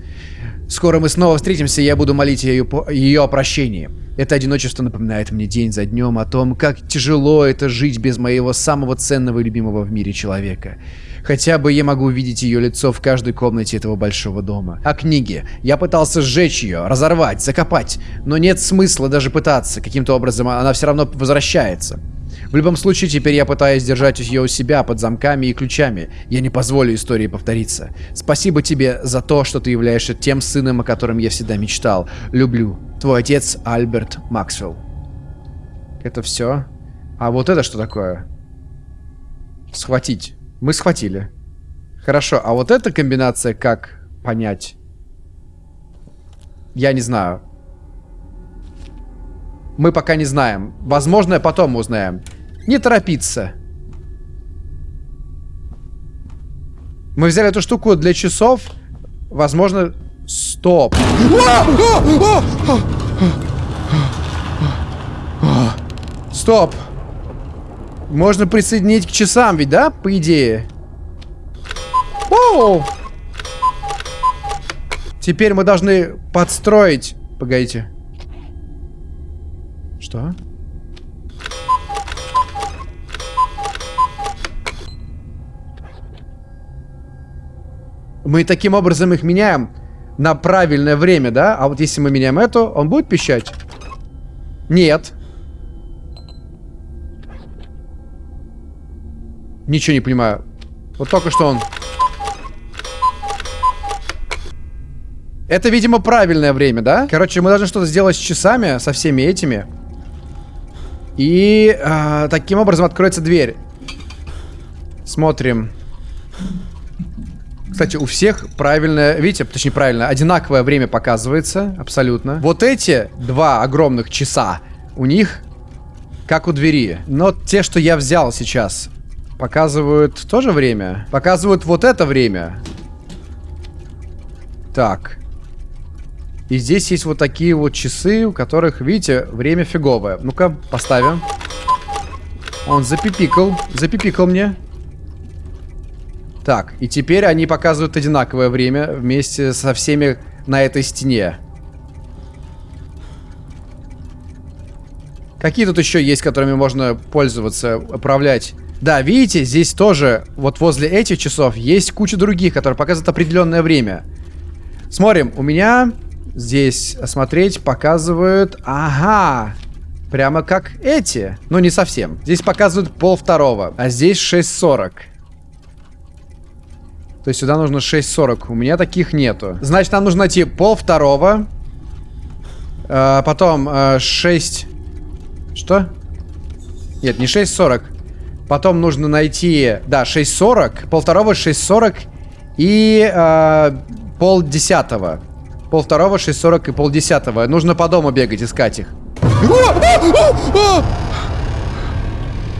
Скоро мы снова встретимся, и я буду молить ее, ее о прощении. Это одиночество напоминает мне день за днем о том, как тяжело это жить без моего самого ценного и любимого в мире человека. Хотя бы я могу увидеть ее лицо в каждой комнате этого большого дома. А книги? Я пытался сжечь ее, разорвать, закопать. Но нет смысла даже пытаться. Каким-то образом она все равно возвращается. В любом случае, теперь я пытаюсь держать ее у себя под замками и ключами. Я не позволю истории повториться. Спасибо тебе за то, что ты являешься тем сыном, о котором я всегда мечтал. Люблю. Твой отец Альберт Максвелл. Это все? А вот это что такое? Схватить. Мы схватили. Хорошо, а вот эта комбинация как понять? Я не знаю. Мы пока не знаем. Возможно, потом узнаем. Не торопиться. Мы взяли эту штуку для часов. Возможно... Стоп. Стоп. Можно присоединить к часам ведь, да? По идее. Оу! Теперь мы должны подстроить... Погодите. Что? Мы таким образом их меняем на правильное время, да? А вот если мы меняем эту, он будет пищать? Нет. Ничего не понимаю. Вот только что он... Это, видимо, правильное время, да? Короче, мы должны что-то сделать с часами, со всеми этими. И а, таким образом откроется дверь. Смотрим. Кстати, у всех правильное, видите, точнее правильно, одинаковое время показывается, абсолютно. Вот эти два огромных часа, у них как у двери. Но те, что я взял сейчас, показывают тоже время. Показывают вот это время. Так. И здесь есть вот такие вот часы, у которых, видите, время фиговое. Ну-ка, поставим. Он запипикал. Запипикал мне. Так, и теперь они показывают одинаковое время вместе со всеми на этой стене. Какие тут еще есть, которыми можно пользоваться, управлять? Да, видите, здесь тоже, вот возле этих часов, есть куча других, которые показывают определенное время. Смотрим, у меня здесь смотреть показывают... Ага, прямо как эти. Но не совсем. Здесь показывают пол второго, а здесь 6.40. То есть сюда нужно 6.40. У меня таких нету. Значит, нам нужно найти пол второго. Э, потом э, 6... Что? Нет, не 6.40. Потом нужно найти... Да, 6.40. Пол второго 6.40. И э, пол десятого. Пол второго 6.40 и пол десятого. Нужно по дому бегать, искать их.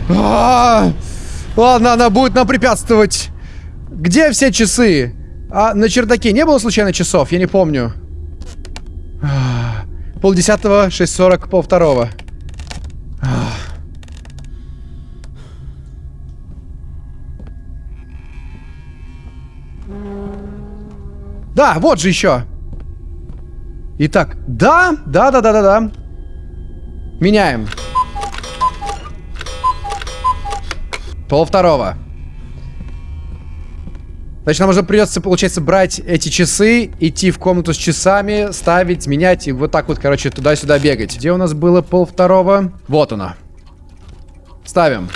А! Ладно, она будет нам препятствовать. Где все часы? А на чердаке не было случайно часов? Я не помню. Пол десятого, 6.40, пол второго. Да, вот же еще. Итак, да, да, да, да, да, да. Меняем. Пол второго. Значит, нам уже придется, получается, брать эти часы, идти в комнату с часами, ставить, менять и вот так вот, короче, туда-сюда бегать. Где у нас было пол второго? Вот оно. Ставим.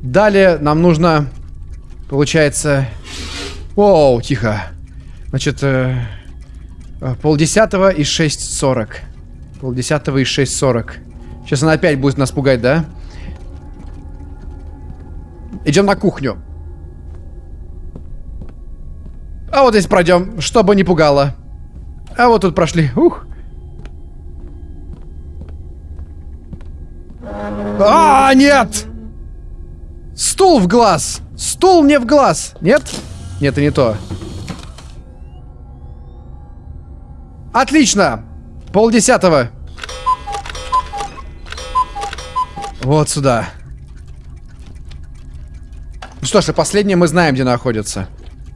Далее нам нужно, получается... Оу, тихо. Значит, э, э полдесятого и 6.40. Полдесятого и 6.40. Сейчас она опять будет нас пугать, да? Идем на кухню. А вот здесь пройдем, чтобы не пугало. А вот тут прошли. Ух. А, нет! Стул в глаз! Стул мне в глаз! Нет? Нет, это не то. Отлично! Полдесятого. Вот сюда. Ну что ж, и последнее мы знаем, где находятся.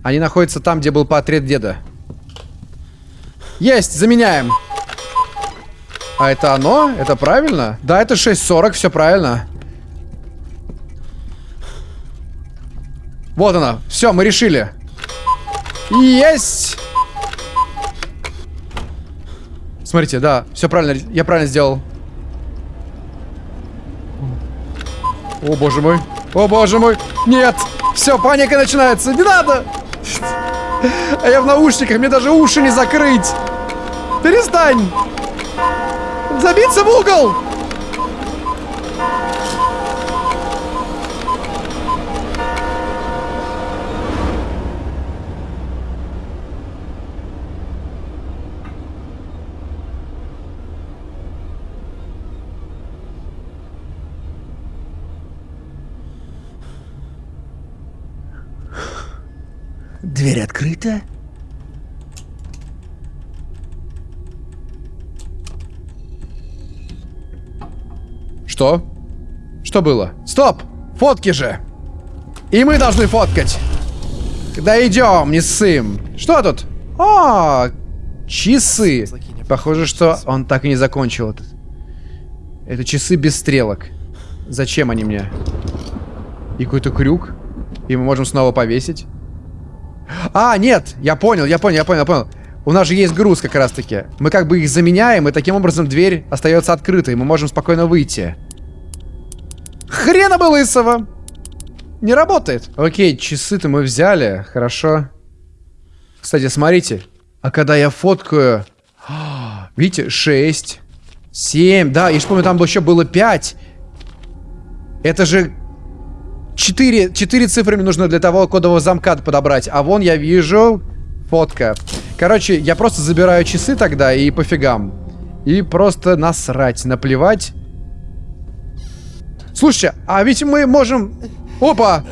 Они находятся там, где был портрет деда. Есть! Заменяем! А это оно? Это правильно? Да, это 6.40, все правильно. Вот она. Все, мы решили. Есть! Смотрите, да, все правильно, я правильно сделал. О, боже мой. О, боже мой. Нет. Все, паника начинается. Не надо. А я в наушниках, мне даже уши не закрыть. Перестань. Забиться в угол. Дверь открыта? Что? Что было? Стоп! Фотки же! И мы должны фоткать! Когда идем, не ссым. Что тут? А, часы. Похоже, что он так и не закончил этот. Это часы без стрелок. Зачем они мне? И какой-то крюк. И мы можем снова повесить. А, нет, я понял, я понял, я понял, я понял. У нас же есть груз как раз-таки. Мы как бы их заменяем, и таким образом дверь остается открытой. Мы можем спокойно выйти. Хрена бы лысого! Не работает. Окей, часы-то мы взяли. Хорошо. Кстати, смотрите. А когда я фоткаю... Видите, 6, 7. Да, я же помню, там еще было 5. Это же Четыре, четыре цифры мне нужно для того кодового замка подобрать. А вон я вижу фотка. Короче, я просто забираю часы тогда и пофигам. И просто насрать, наплевать. Слушайте, а ведь мы можем... Опа!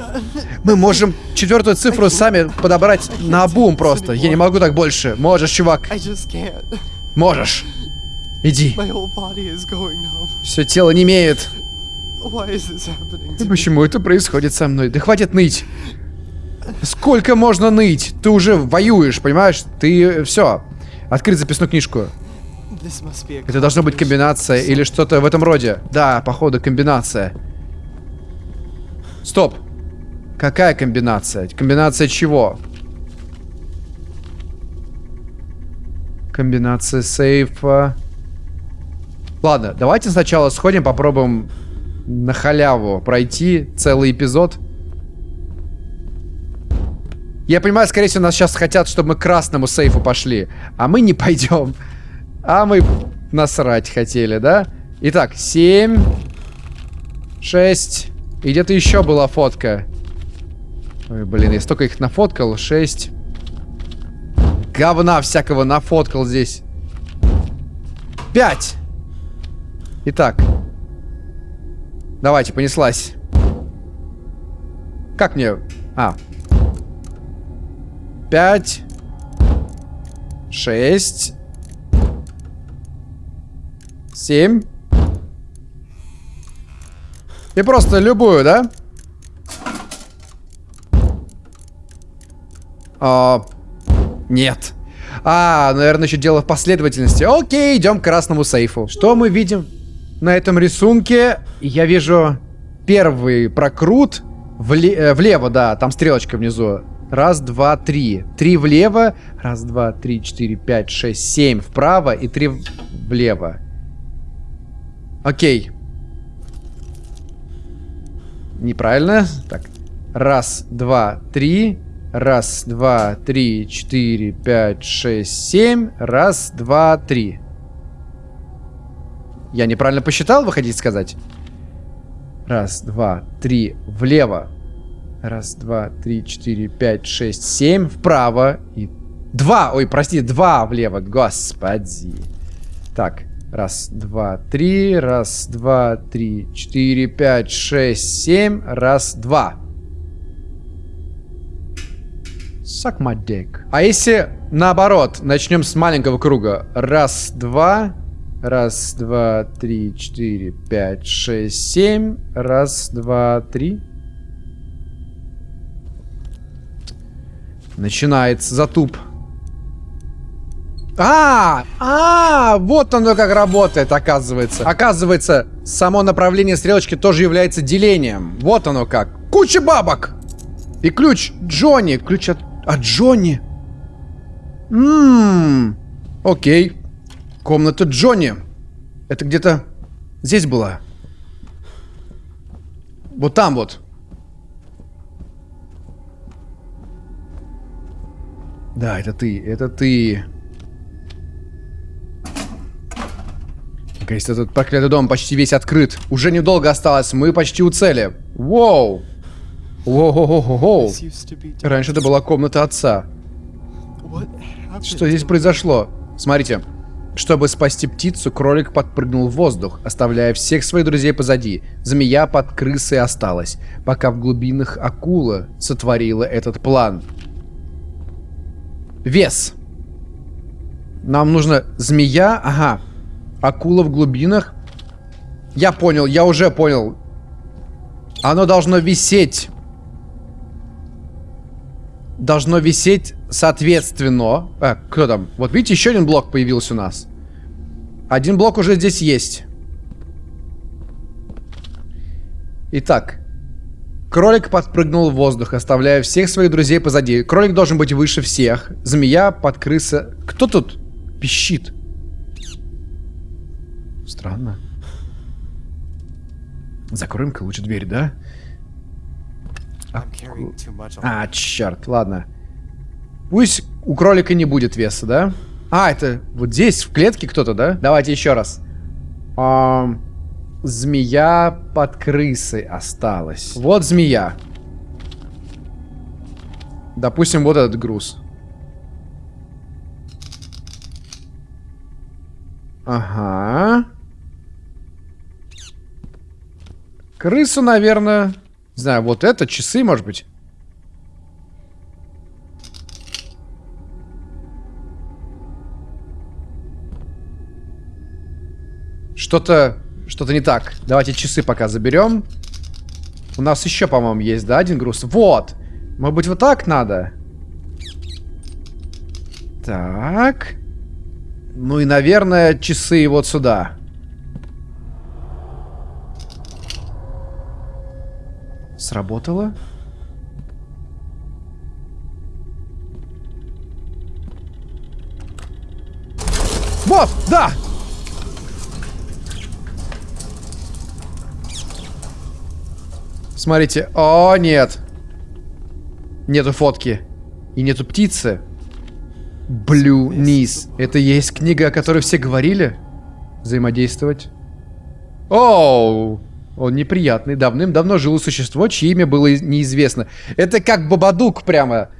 Мы можем четвертую цифру сами подобрать на обум просто. Я не могу так больше. Можешь, чувак. Можешь. Иди. Все тело не имеет. Почему это происходит со мной? Да хватит ныть. Сколько можно ныть? Ты уже воюешь, понимаешь? Ты все. Открыть записную книжку. Это должна быть комбинация или что-то в этом роде. Да, походу комбинация. Стоп. Какая комбинация? Комбинация чего? Комбинация сейфа. Ладно, давайте сначала сходим, попробуем на халяву пройти целый эпизод. Я понимаю, скорее всего, нас сейчас хотят, чтобы мы к красному сейфу пошли. А мы не пойдем. А мы насрать хотели, да? Итак, 7, 6. И где-то еще была фотка. Ой, блин, я столько их нафоткал. 6. Говна всякого нафоткал здесь. 5. Итак. Давайте, понеслась. Как мне... А. 5. 6. 7. И просто любую, да? А, нет. А, наверное, еще дело в последовательности. Окей, идем к красному сейфу. Что мы видим на этом рисунке? Я вижу первый прокрут вле- э, влево, да, там стрелочка внизу. Раз, два, три. Три влево. Раз, два, три, четыре, пять, шесть, семь вправо и три влево. Окей. Неправильно. Так. Раз, два, три. Раз, два, три, четыре, пять, шесть, семь. Раз, два, три. Я неправильно посчитал, вы хотите сказать? Раз, два, три, влево. Раз, два, три, четыре, пять, шесть, семь. Вправо. И два. Ой, прости, два влево. Господи. Так. Раз, два, три. Раз, два, три, четыре, пять, шесть, семь. Раз, два. Suck my dick. А если наоборот, начнем с маленького круга. Раз, два. Раз, два, три, четыре, пять, шесть, семь. Раз, два, три. Начинается затуп. А, а, вот оно как работает, оказывается. Оказывается, само направление стрелочки тоже является делением. Вот оно как. Куча бабок. И ключ Джонни. Ключ от, от Джонни. Ммм. Окей. Комната Джонни. Это где-то здесь была. Вот там вот. Да, это ты, это ты. Кажется, этот проклятый дом почти весь открыт. Уже недолго осталось, мы почти у цели. Воу. Воу-воу-воу-воу. Раньше это была комната отца. Что здесь произошло? Смотрите. Чтобы спасти птицу, кролик подпрыгнул в воздух, оставляя всех своих друзей позади. Змея под крысой осталась, пока в глубинах акула сотворила этот план. Вес. Нам нужно змея, ага. Акула в глубинах. Я понял, я уже понял. Оно должно висеть. Должно висеть соответственно. А, кто там? Вот видите, еще один блок появился у нас. Один блок уже здесь есть. Итак. Кролик подпрыгнул в воздух, оставляя всех своих друзей позади. Кролик должен быть выше всех. Змея под крыса... Кто тут пищит? Странно. Закроем-ка лучше дверь, да? А, черт, ладно. Пусть у кролика не будет веса, да? А, это вот здесь, в клетке кто-то, да? Давайте еще раз. Ам, Змея под крысой осталась. Вот змея. Допустим, вот этот груз. Ага. Крысу, наверное... Не знаю, вот это, часы, может быть. Что-то... Что-то не так. Давайте часы пока заберем. У нас еще, по-моему, есть, да, один груз? Вот! Может быть, вот так надо? Так. Ну и, наверное, часы вот сюда. Сработало? Вот, да! Смотрите. О, нет. Нету фотки. И нету птицы. Блю Низ. Это есть книга, о которой все говорили? Взаимодействовать. Оу. Он неприятный. Давным-давно жило существо, чье имя было неизвестно. Это как Бабадук прямо.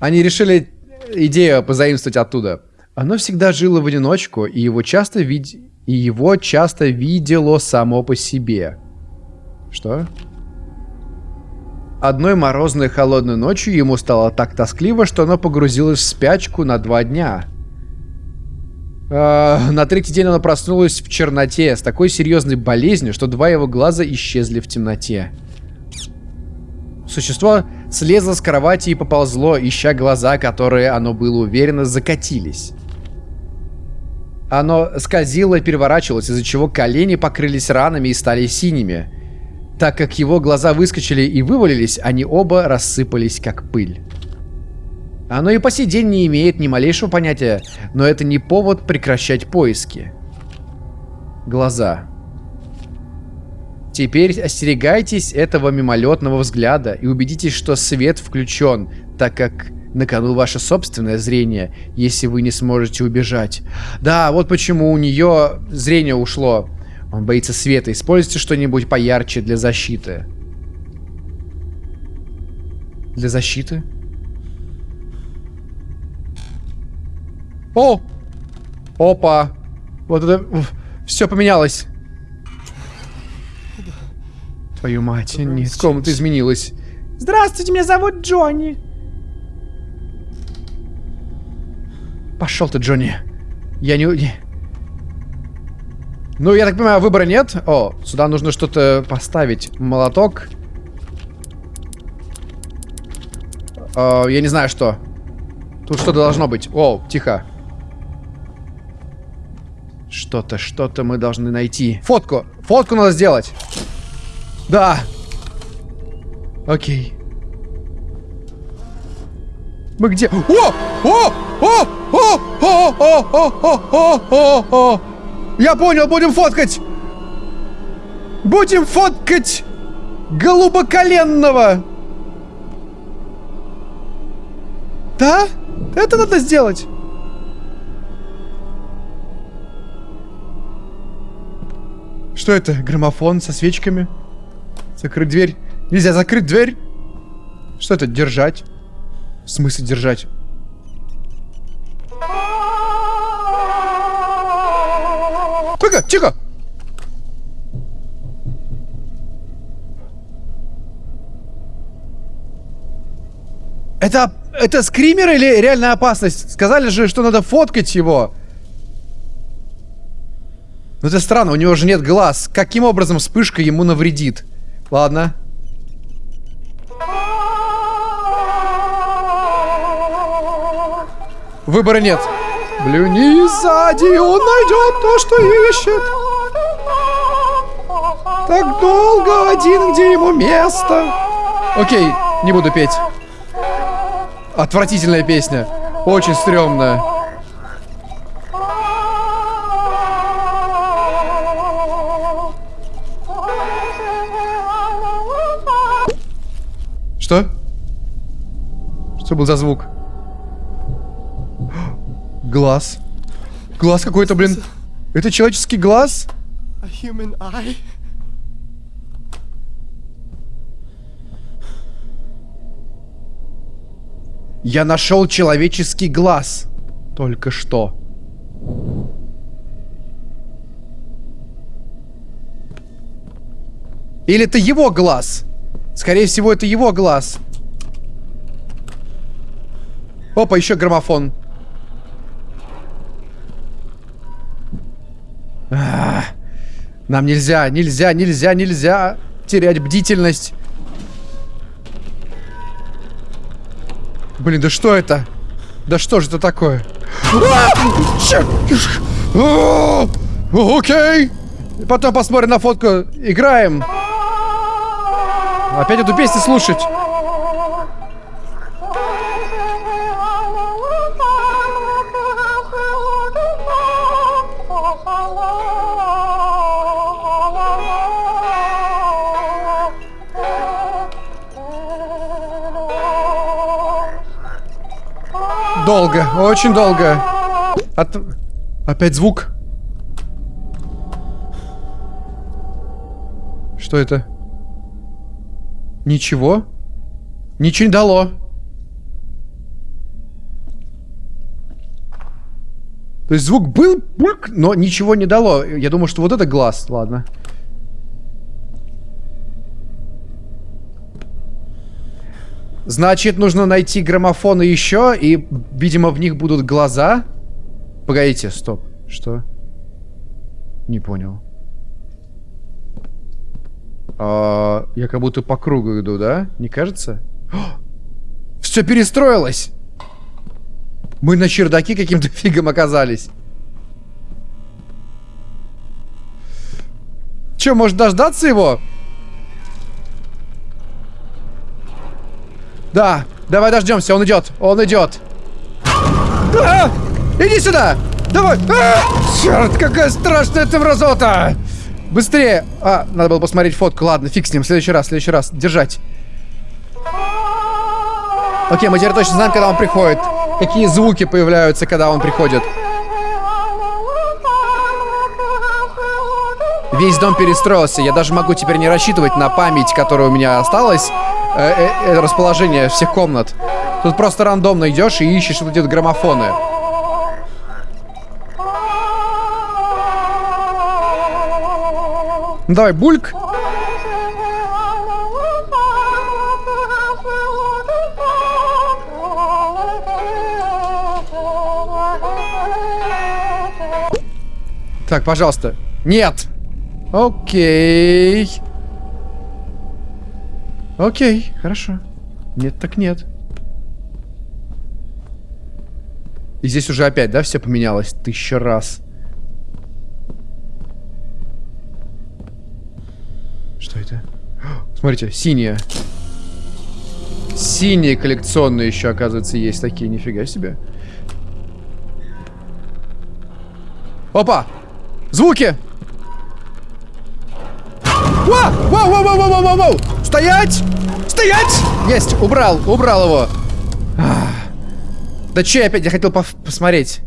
Они решили идею позаимствовать оттуда. Оно всегда жило в одиночку, и его часто вид... и его часто видело само по себе. Что? Одной морозной холодной ночью ему стало так тоскливо, что оно погрузилось в спячку на два дня. Э, на третий день оно проснулось в черноте с такой серьезной болезнью, что два его глаза исчезли в темноте. Существо слезло с кровати и поползло, ища глаза, которые, оно было уверено, закатились. Оно скользило и переворачивалось, из-за чего колени покрылись ранами и стали синими. Так как его глаза выскочили и вывалились, они оба рассыпались как пыль. Оно и по сей день не имеет ни малейшего понятия, но это не повод прекращать поиски. Глаза. Теперь остерегайтесь этого мимолетного взгляда и убедитесь, что свет включен, так как на кону ваше собственное зрение, если вы не сможете убежать. Да, вот почему у нее зрение ушло. Он боится света. Используйте что-нибудь поярче для защиты. Для защиты? О! Опа! Вот это... Все поменялось. Твою мать, нет, комната изменилась. Здравствуйте, меня зовут Джонни. Пошел ты, Джонни. Я не... Ну, я так понимаю, выбора нет. О, сюда нужно что-то поставить. Молоток. О, я не знаю, что. Тут что-то должно быть. О, тихо. Что-то, что-то мы должны найти. Фотку. Фотку надо сделать. Да. Окей. Мы где? О! О! О! О! О! О! О! О! О! О! Я понял, будем фоткать! Будем фоткать голубоколенного! Да? Это надо сделать? Что это? Граммофон со свечками? Закрыть дверь. Нельзя закрыть дверь. Что это? Держать. В смысле держать? Тихо, тихо! Это, это скример или реальная опасность? Сказали же, что надо фоткать его. Ну это странно, у него же нет глаз. Каким образом вспышка ему навредит? Ладно. Выбора нет. Блюни сзади, он найдет то, что ищет. Так долго один, где ему место. Окей, не буду петь. Отвратительная песня. Очень стрёмная. Что? Что был за звук? Глаз. Глаз какой-то, блин. Это человеческий глаз? Eye? Я нашел человеческий глаз. Только что. Или это его глаз? Скорее всего, это его глаз. Опа, еще граммофон. Нам нельзя, нельзя, нельзя, нельзя терять бдительность. Блин, да что это? Да что же это такое? А! Окей. Потом посмотрим на фотку. Играем. Опять эту песню слушать. Долго, очень долго. От... Опять звук. Что это? Ничего? Ничего не дало. То есть звук был, но ничего не дало. Я думаю, что вот это глаз. Ладно. Значит, нужно найти граммофоны еще, и, видимо, в них будут глаза. Погодите, стоп. Что? Не понял. А, я как будто по кругу иду, да? Не кажется? Все перестроилось! Мы на чердаке каким-то фигом оказались. Че, может дождаться его? Да, давай дождемся, он идет, он идет. А! Иди сюда! Давай! А! Черт, какая страшная ты мразота! Быстрее! А, надо было посмотреть фотку. Ладно, фиг с ним. В следующий раз, в следующий раз. Держать. Окей, мы теперь точно знаем, когда он приходит. Какие звуки появляются, когда он приходит. Весь дом перестроился. Я даже могу теперь не рассчитывать на память, которая у меня осталась. Э -э -э расположение всех комнат. Тут просто рандомно идешь и ищешь вот эти вот граммофоны. Ну, давай, бульк. Так, пожалуйста. Нет. Окей. Окей, хорошо. Нет, так нет. И здесь уже опять, да, все поменялось? Тысяча раз. Что это? Смотрите, синяя. Синие коллекционные еще, оказывается, есть такие. Нифига себе. Опа! Звуки! Вау, вау, вау, вау, вау, вау, вау! Стоять! Стоять! Есть! Убрал, убрал его. Да че опять? Я хотел посмотреть.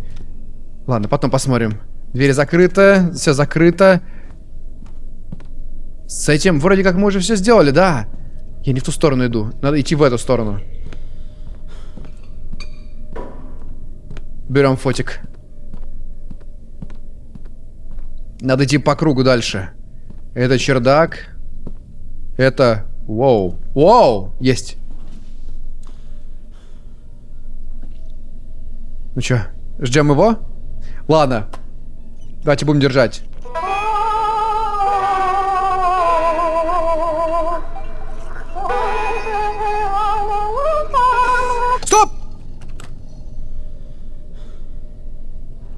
Ладно, потом посмотрим. Дверь закрыта, все закрыто. С этим вроде как мы уже все сделали, да. Я не в ту сторону иду. Надо идти в эту сторону. Берем фотик. Надо идти по кругу дальше. Это чердак. Это... Воу. Воу! Есть. Ну чё, ждем его? Ладно. Давайте будем держать. Стоп!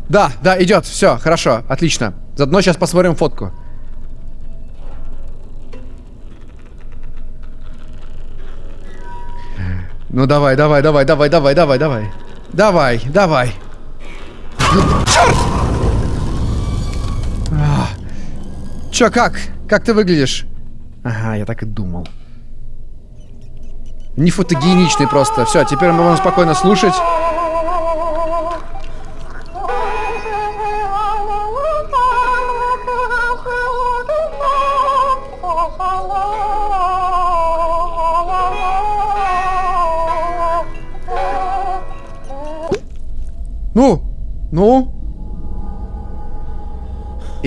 Да, да, идет. Все, хорошо, отлично. Заодно сейчас посмотрим фотку. Ну давай, давай, давай, давай, давай, давай, давай. Давай, давай. Черт! А. Чё, как? Как ты выглядишь? Ага, я так и думал. Не фотогеничный просто. Все, теперь мы можем спокойно слушать.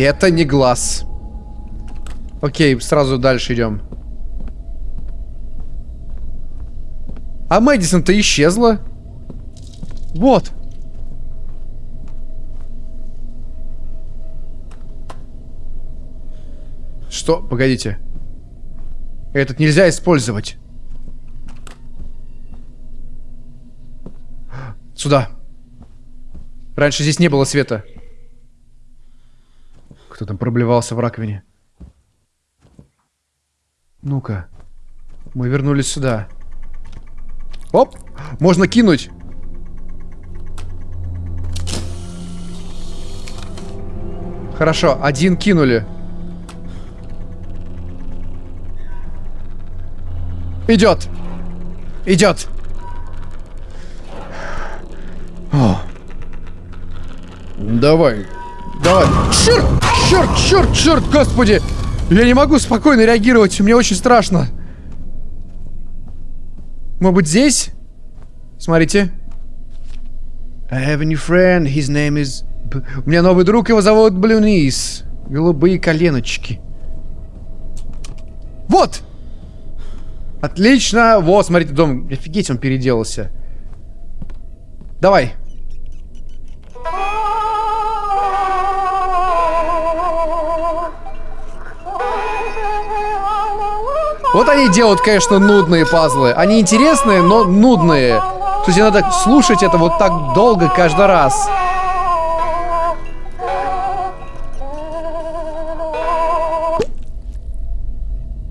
Это не глаз. Окей, сразу дальше идем. А Мэдисон-то исчезла. Вот. Что? Погодите. Этот нельзя использовать. Сюда. Раньше здесь не было света. Кто там проблевался в раковине? Ну-ка. Мы вернулись сюда. Оп! Можно кинуть. Хорошо, один кинули. Идет. Идет. О. Давай. Давай. Черт! Черт, черт, черт, господи! Я не могу спокойно реагировать, мне очень страшно. Может быть здесь? Смотрите. I have a new friend, his name is... У меня новый друг, его зовут Блюнис. Голубые коленочки. Вот! Отлично! Вот, смотрите, дом. Офигеть, он переделался. Давай. Вот они делают, конечно, нудные пазлы. Они интересные, но нудные. То есть надо слушать это вот так долго каждый раз.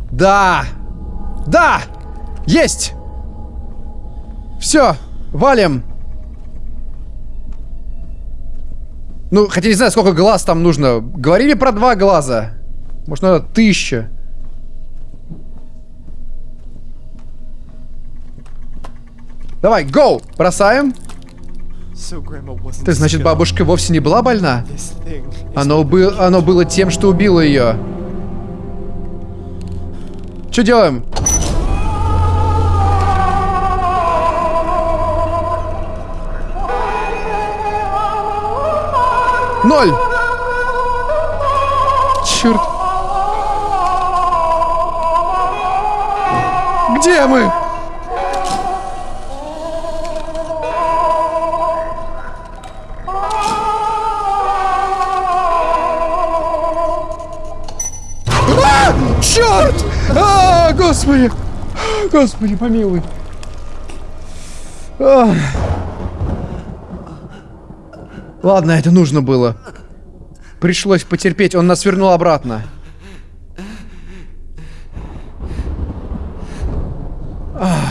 Да! Да! Есть! Все, валим. Ну, хотя не знаю, сколько глаз там нужно. Говорили про два глаза. Может, надо тысяча. Давай, гоу! Бросаем. Ты, значит, бабушка вовсе не была больна? Оно, был, оно было тем, что убило ее. Что делаем? Ноль! Черт! Где мы? Господи! Господи, помилуй. А. Ладно, это нужно было. Пришлось потерпеть, он нас вернул обратно. А,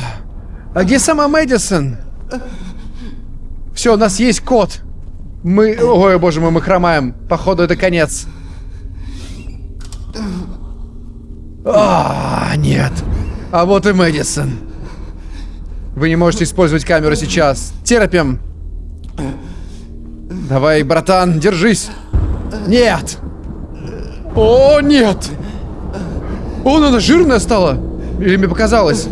а где сама Мэдисон? Все, у нас есть код. Мы... Ой, боже мой, мы хромаем. Походу, это конец. А, нет. А вот и Мэдисон. Вы не можете использовать камеру сейчас. Терпим. Давай, братан, держись. Нет. О, нет. О, она жирная стала. Или мне показалось?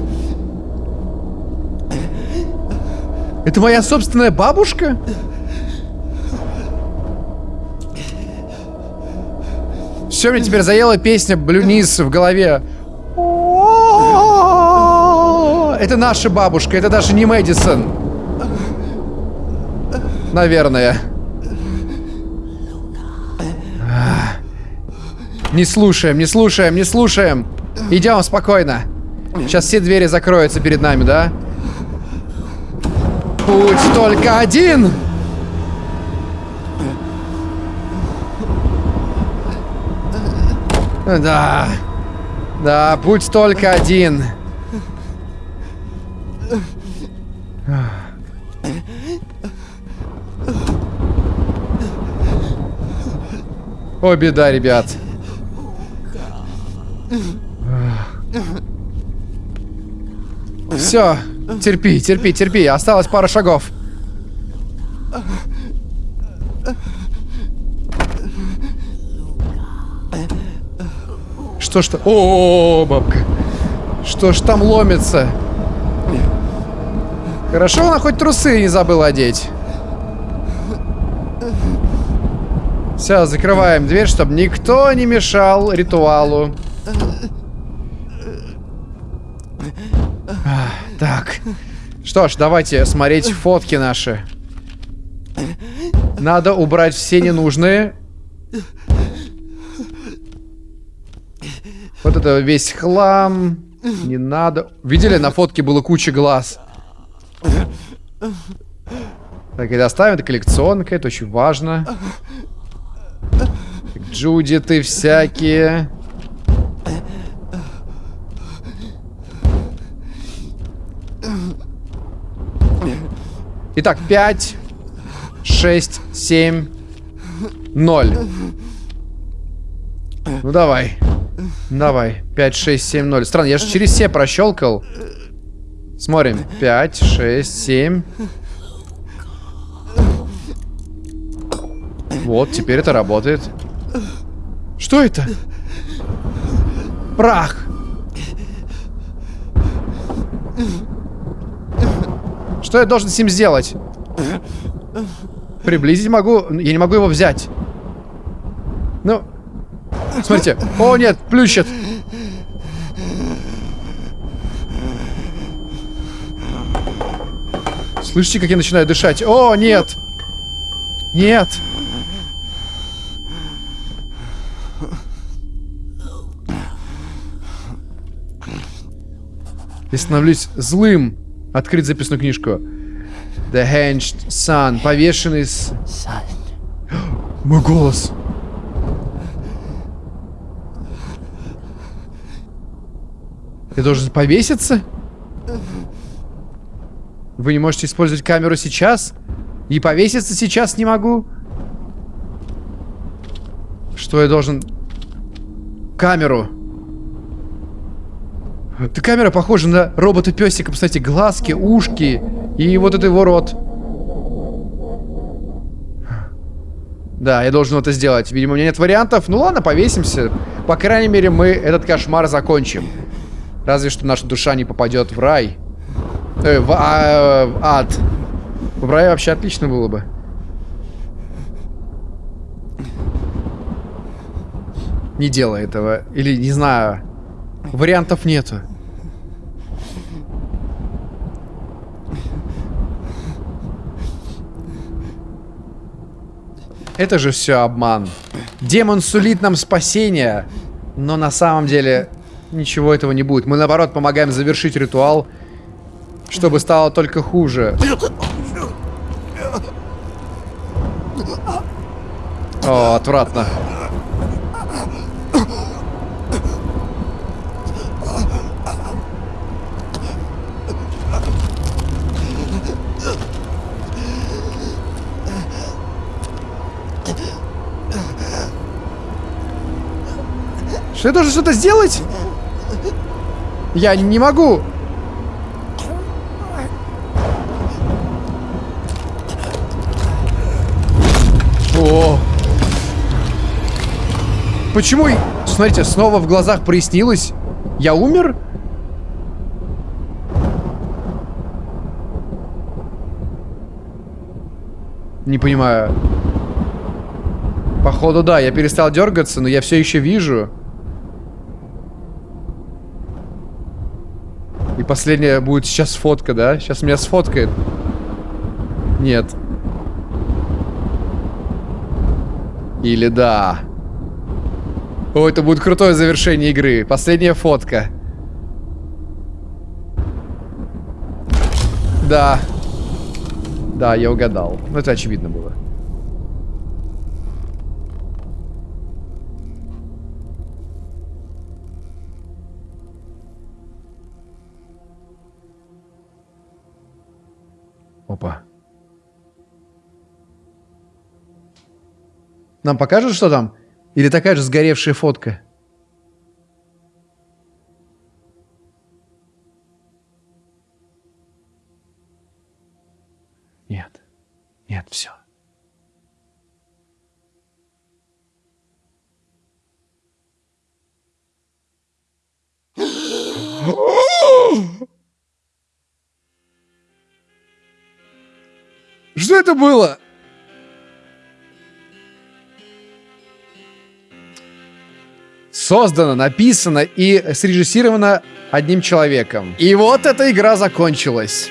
Это моя собственная бабушка? Все, мне теперь заела песня Блюнис в голове. Это наша бабушка, это даже не Мэдисон. Наверное. Не слушаем, не слушаем, не слушаем. Идем спокойно. Сейчас все двери закроются перед нами, да? Путь только один! Да. Да, путь только один. О, беда, ребят. Все, терпи, терпи, терпи. Осталось пара шагов. Что ж там? О, бабка. Что ж там ломится? Хорошо, она хоть трусы не забыла одеть. Все, закрываем дверь, чтобы никто не мешал ритуалу. А, так. Что ж, давайте смотреть фотки наши. Надо убрать все ненужные. Вот это весь хлам. Не надо. Видели, на фотке было куча глаз. Так, и доставим. Это коллекционка, это очень важно. Так, Джудиты всякие. Итак, 5, 6, 7, 0. Ну давай. Давай. 5, 6, 7, 0. Странно, я же через все прощелкал. Смотрим. 5, 6, 7. Вот, теперь это работает. Что это? Прах. Что я должен с ним сделать? Приблизить могу. Я не могу его взять. Ну. Смотрите. О, нет, плющит. Слышите, как я начинаю дышать? О, нет. Нет. Я становлюсь злым. Открыть записную книжку. The Hanged Sun. Повешенный с... Мой голос. Я должен повеситься? Вы не можете использовать камеру сейчас? И повеситься сейчас не могу? Что я должен... Камеру. Эта камера похожа на робота-песика. Кстати, глазки, ушки и вот это его рот. Да, я должен это сделать. Видимо, у меня нет вариантов. Ну ладно, повесимся. По крайней мере, мы этот кошмар закончим. Разве что наша душа не попадет в рай. Э, в, а, в ад. В рай вообще отлично было бы. Не делай этого. Или, не знаю. Вариантов нету. Это же все обман. Демон сулит нам спасение, но на самом деле ничего этого не будет. Мы наоборот помогаем завершить ритуал, чтобы стало только хуже. О, отвратно. Что я должен что-то сделать? Я не могу. Почему? Смотрите, снова в глазах прояснилось. Я умер? Не понимаю. Походу, да, я перестал дергаться, но я все еще вижу. И последняя будет сейчас фотка, да? Сейчас меня сфоткает. Нет. Или да. О, это будет крутое завершение игры. Последняя фотка. Да. Да, я угадал. Ну, это очевидно было. Опа. Нам покажут, что там? Или такая же сгоревшая фотка? Нет. Нет, все. Что это было? Создана, написана и срежиссирована одним человеком. И вот эта игра закончилась.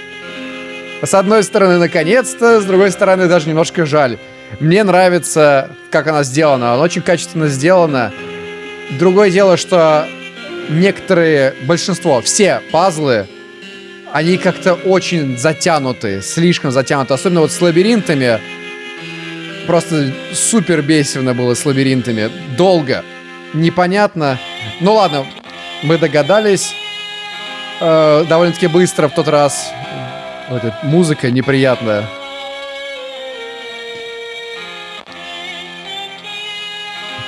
С одной стороны, наконец-то, с другой стороны, даже немножко жаль. Мне нравится, как она сделана. Она очень качественно сделана. Другое дело, что некоторые, большинство, все пазлы, они как-то очень затянуты, слишком затянуты. Особенно вот с лабиринтами. Просто супер бесивно было с лабиринтами. Долго. Непонятно. Ну ладно, мы догадались. Э, довольно-таки быстро в тот раз. Вот эта музыка неприятная.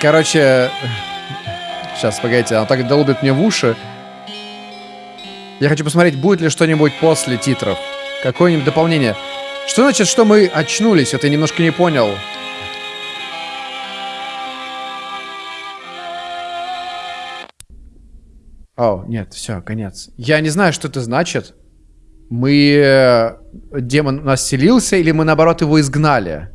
Короче, сейчас, погодите, она так долбит мне в уши. Я хочу посмотреть, будет ли что-нибудь после титров. Какое-нибудь дополнение. Что значит, что мы очнулись? Это я немножко не понял. О, нет, все, конец. Я не знаю, что это значит. Мы... э, Демон у нас селился, или мы, наоборот, его изгнали?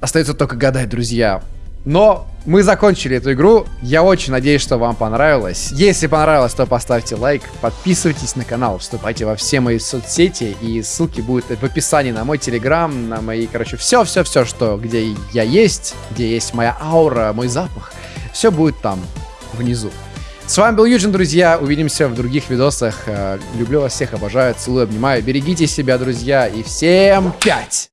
Остается только гадать, друзья. Но мы закончили эту игру. Я очень надеюсь, что вам понравилось. Если понравилось, то поставьте лайк, подписывайтесь на канал, вступайте во все мои соцсети, и ссылки будут в описании на мой телеграм, на мои, короче, все-все-все, что где я есть, где есть моя аура, мой запах. Все будет там, внизу. С вами был Юджин, друзья. Увидимся в других видосах. Э, Люблю вас всех, обожаю, целую, обнимаю. Берегите себя, друзья. И всем пять!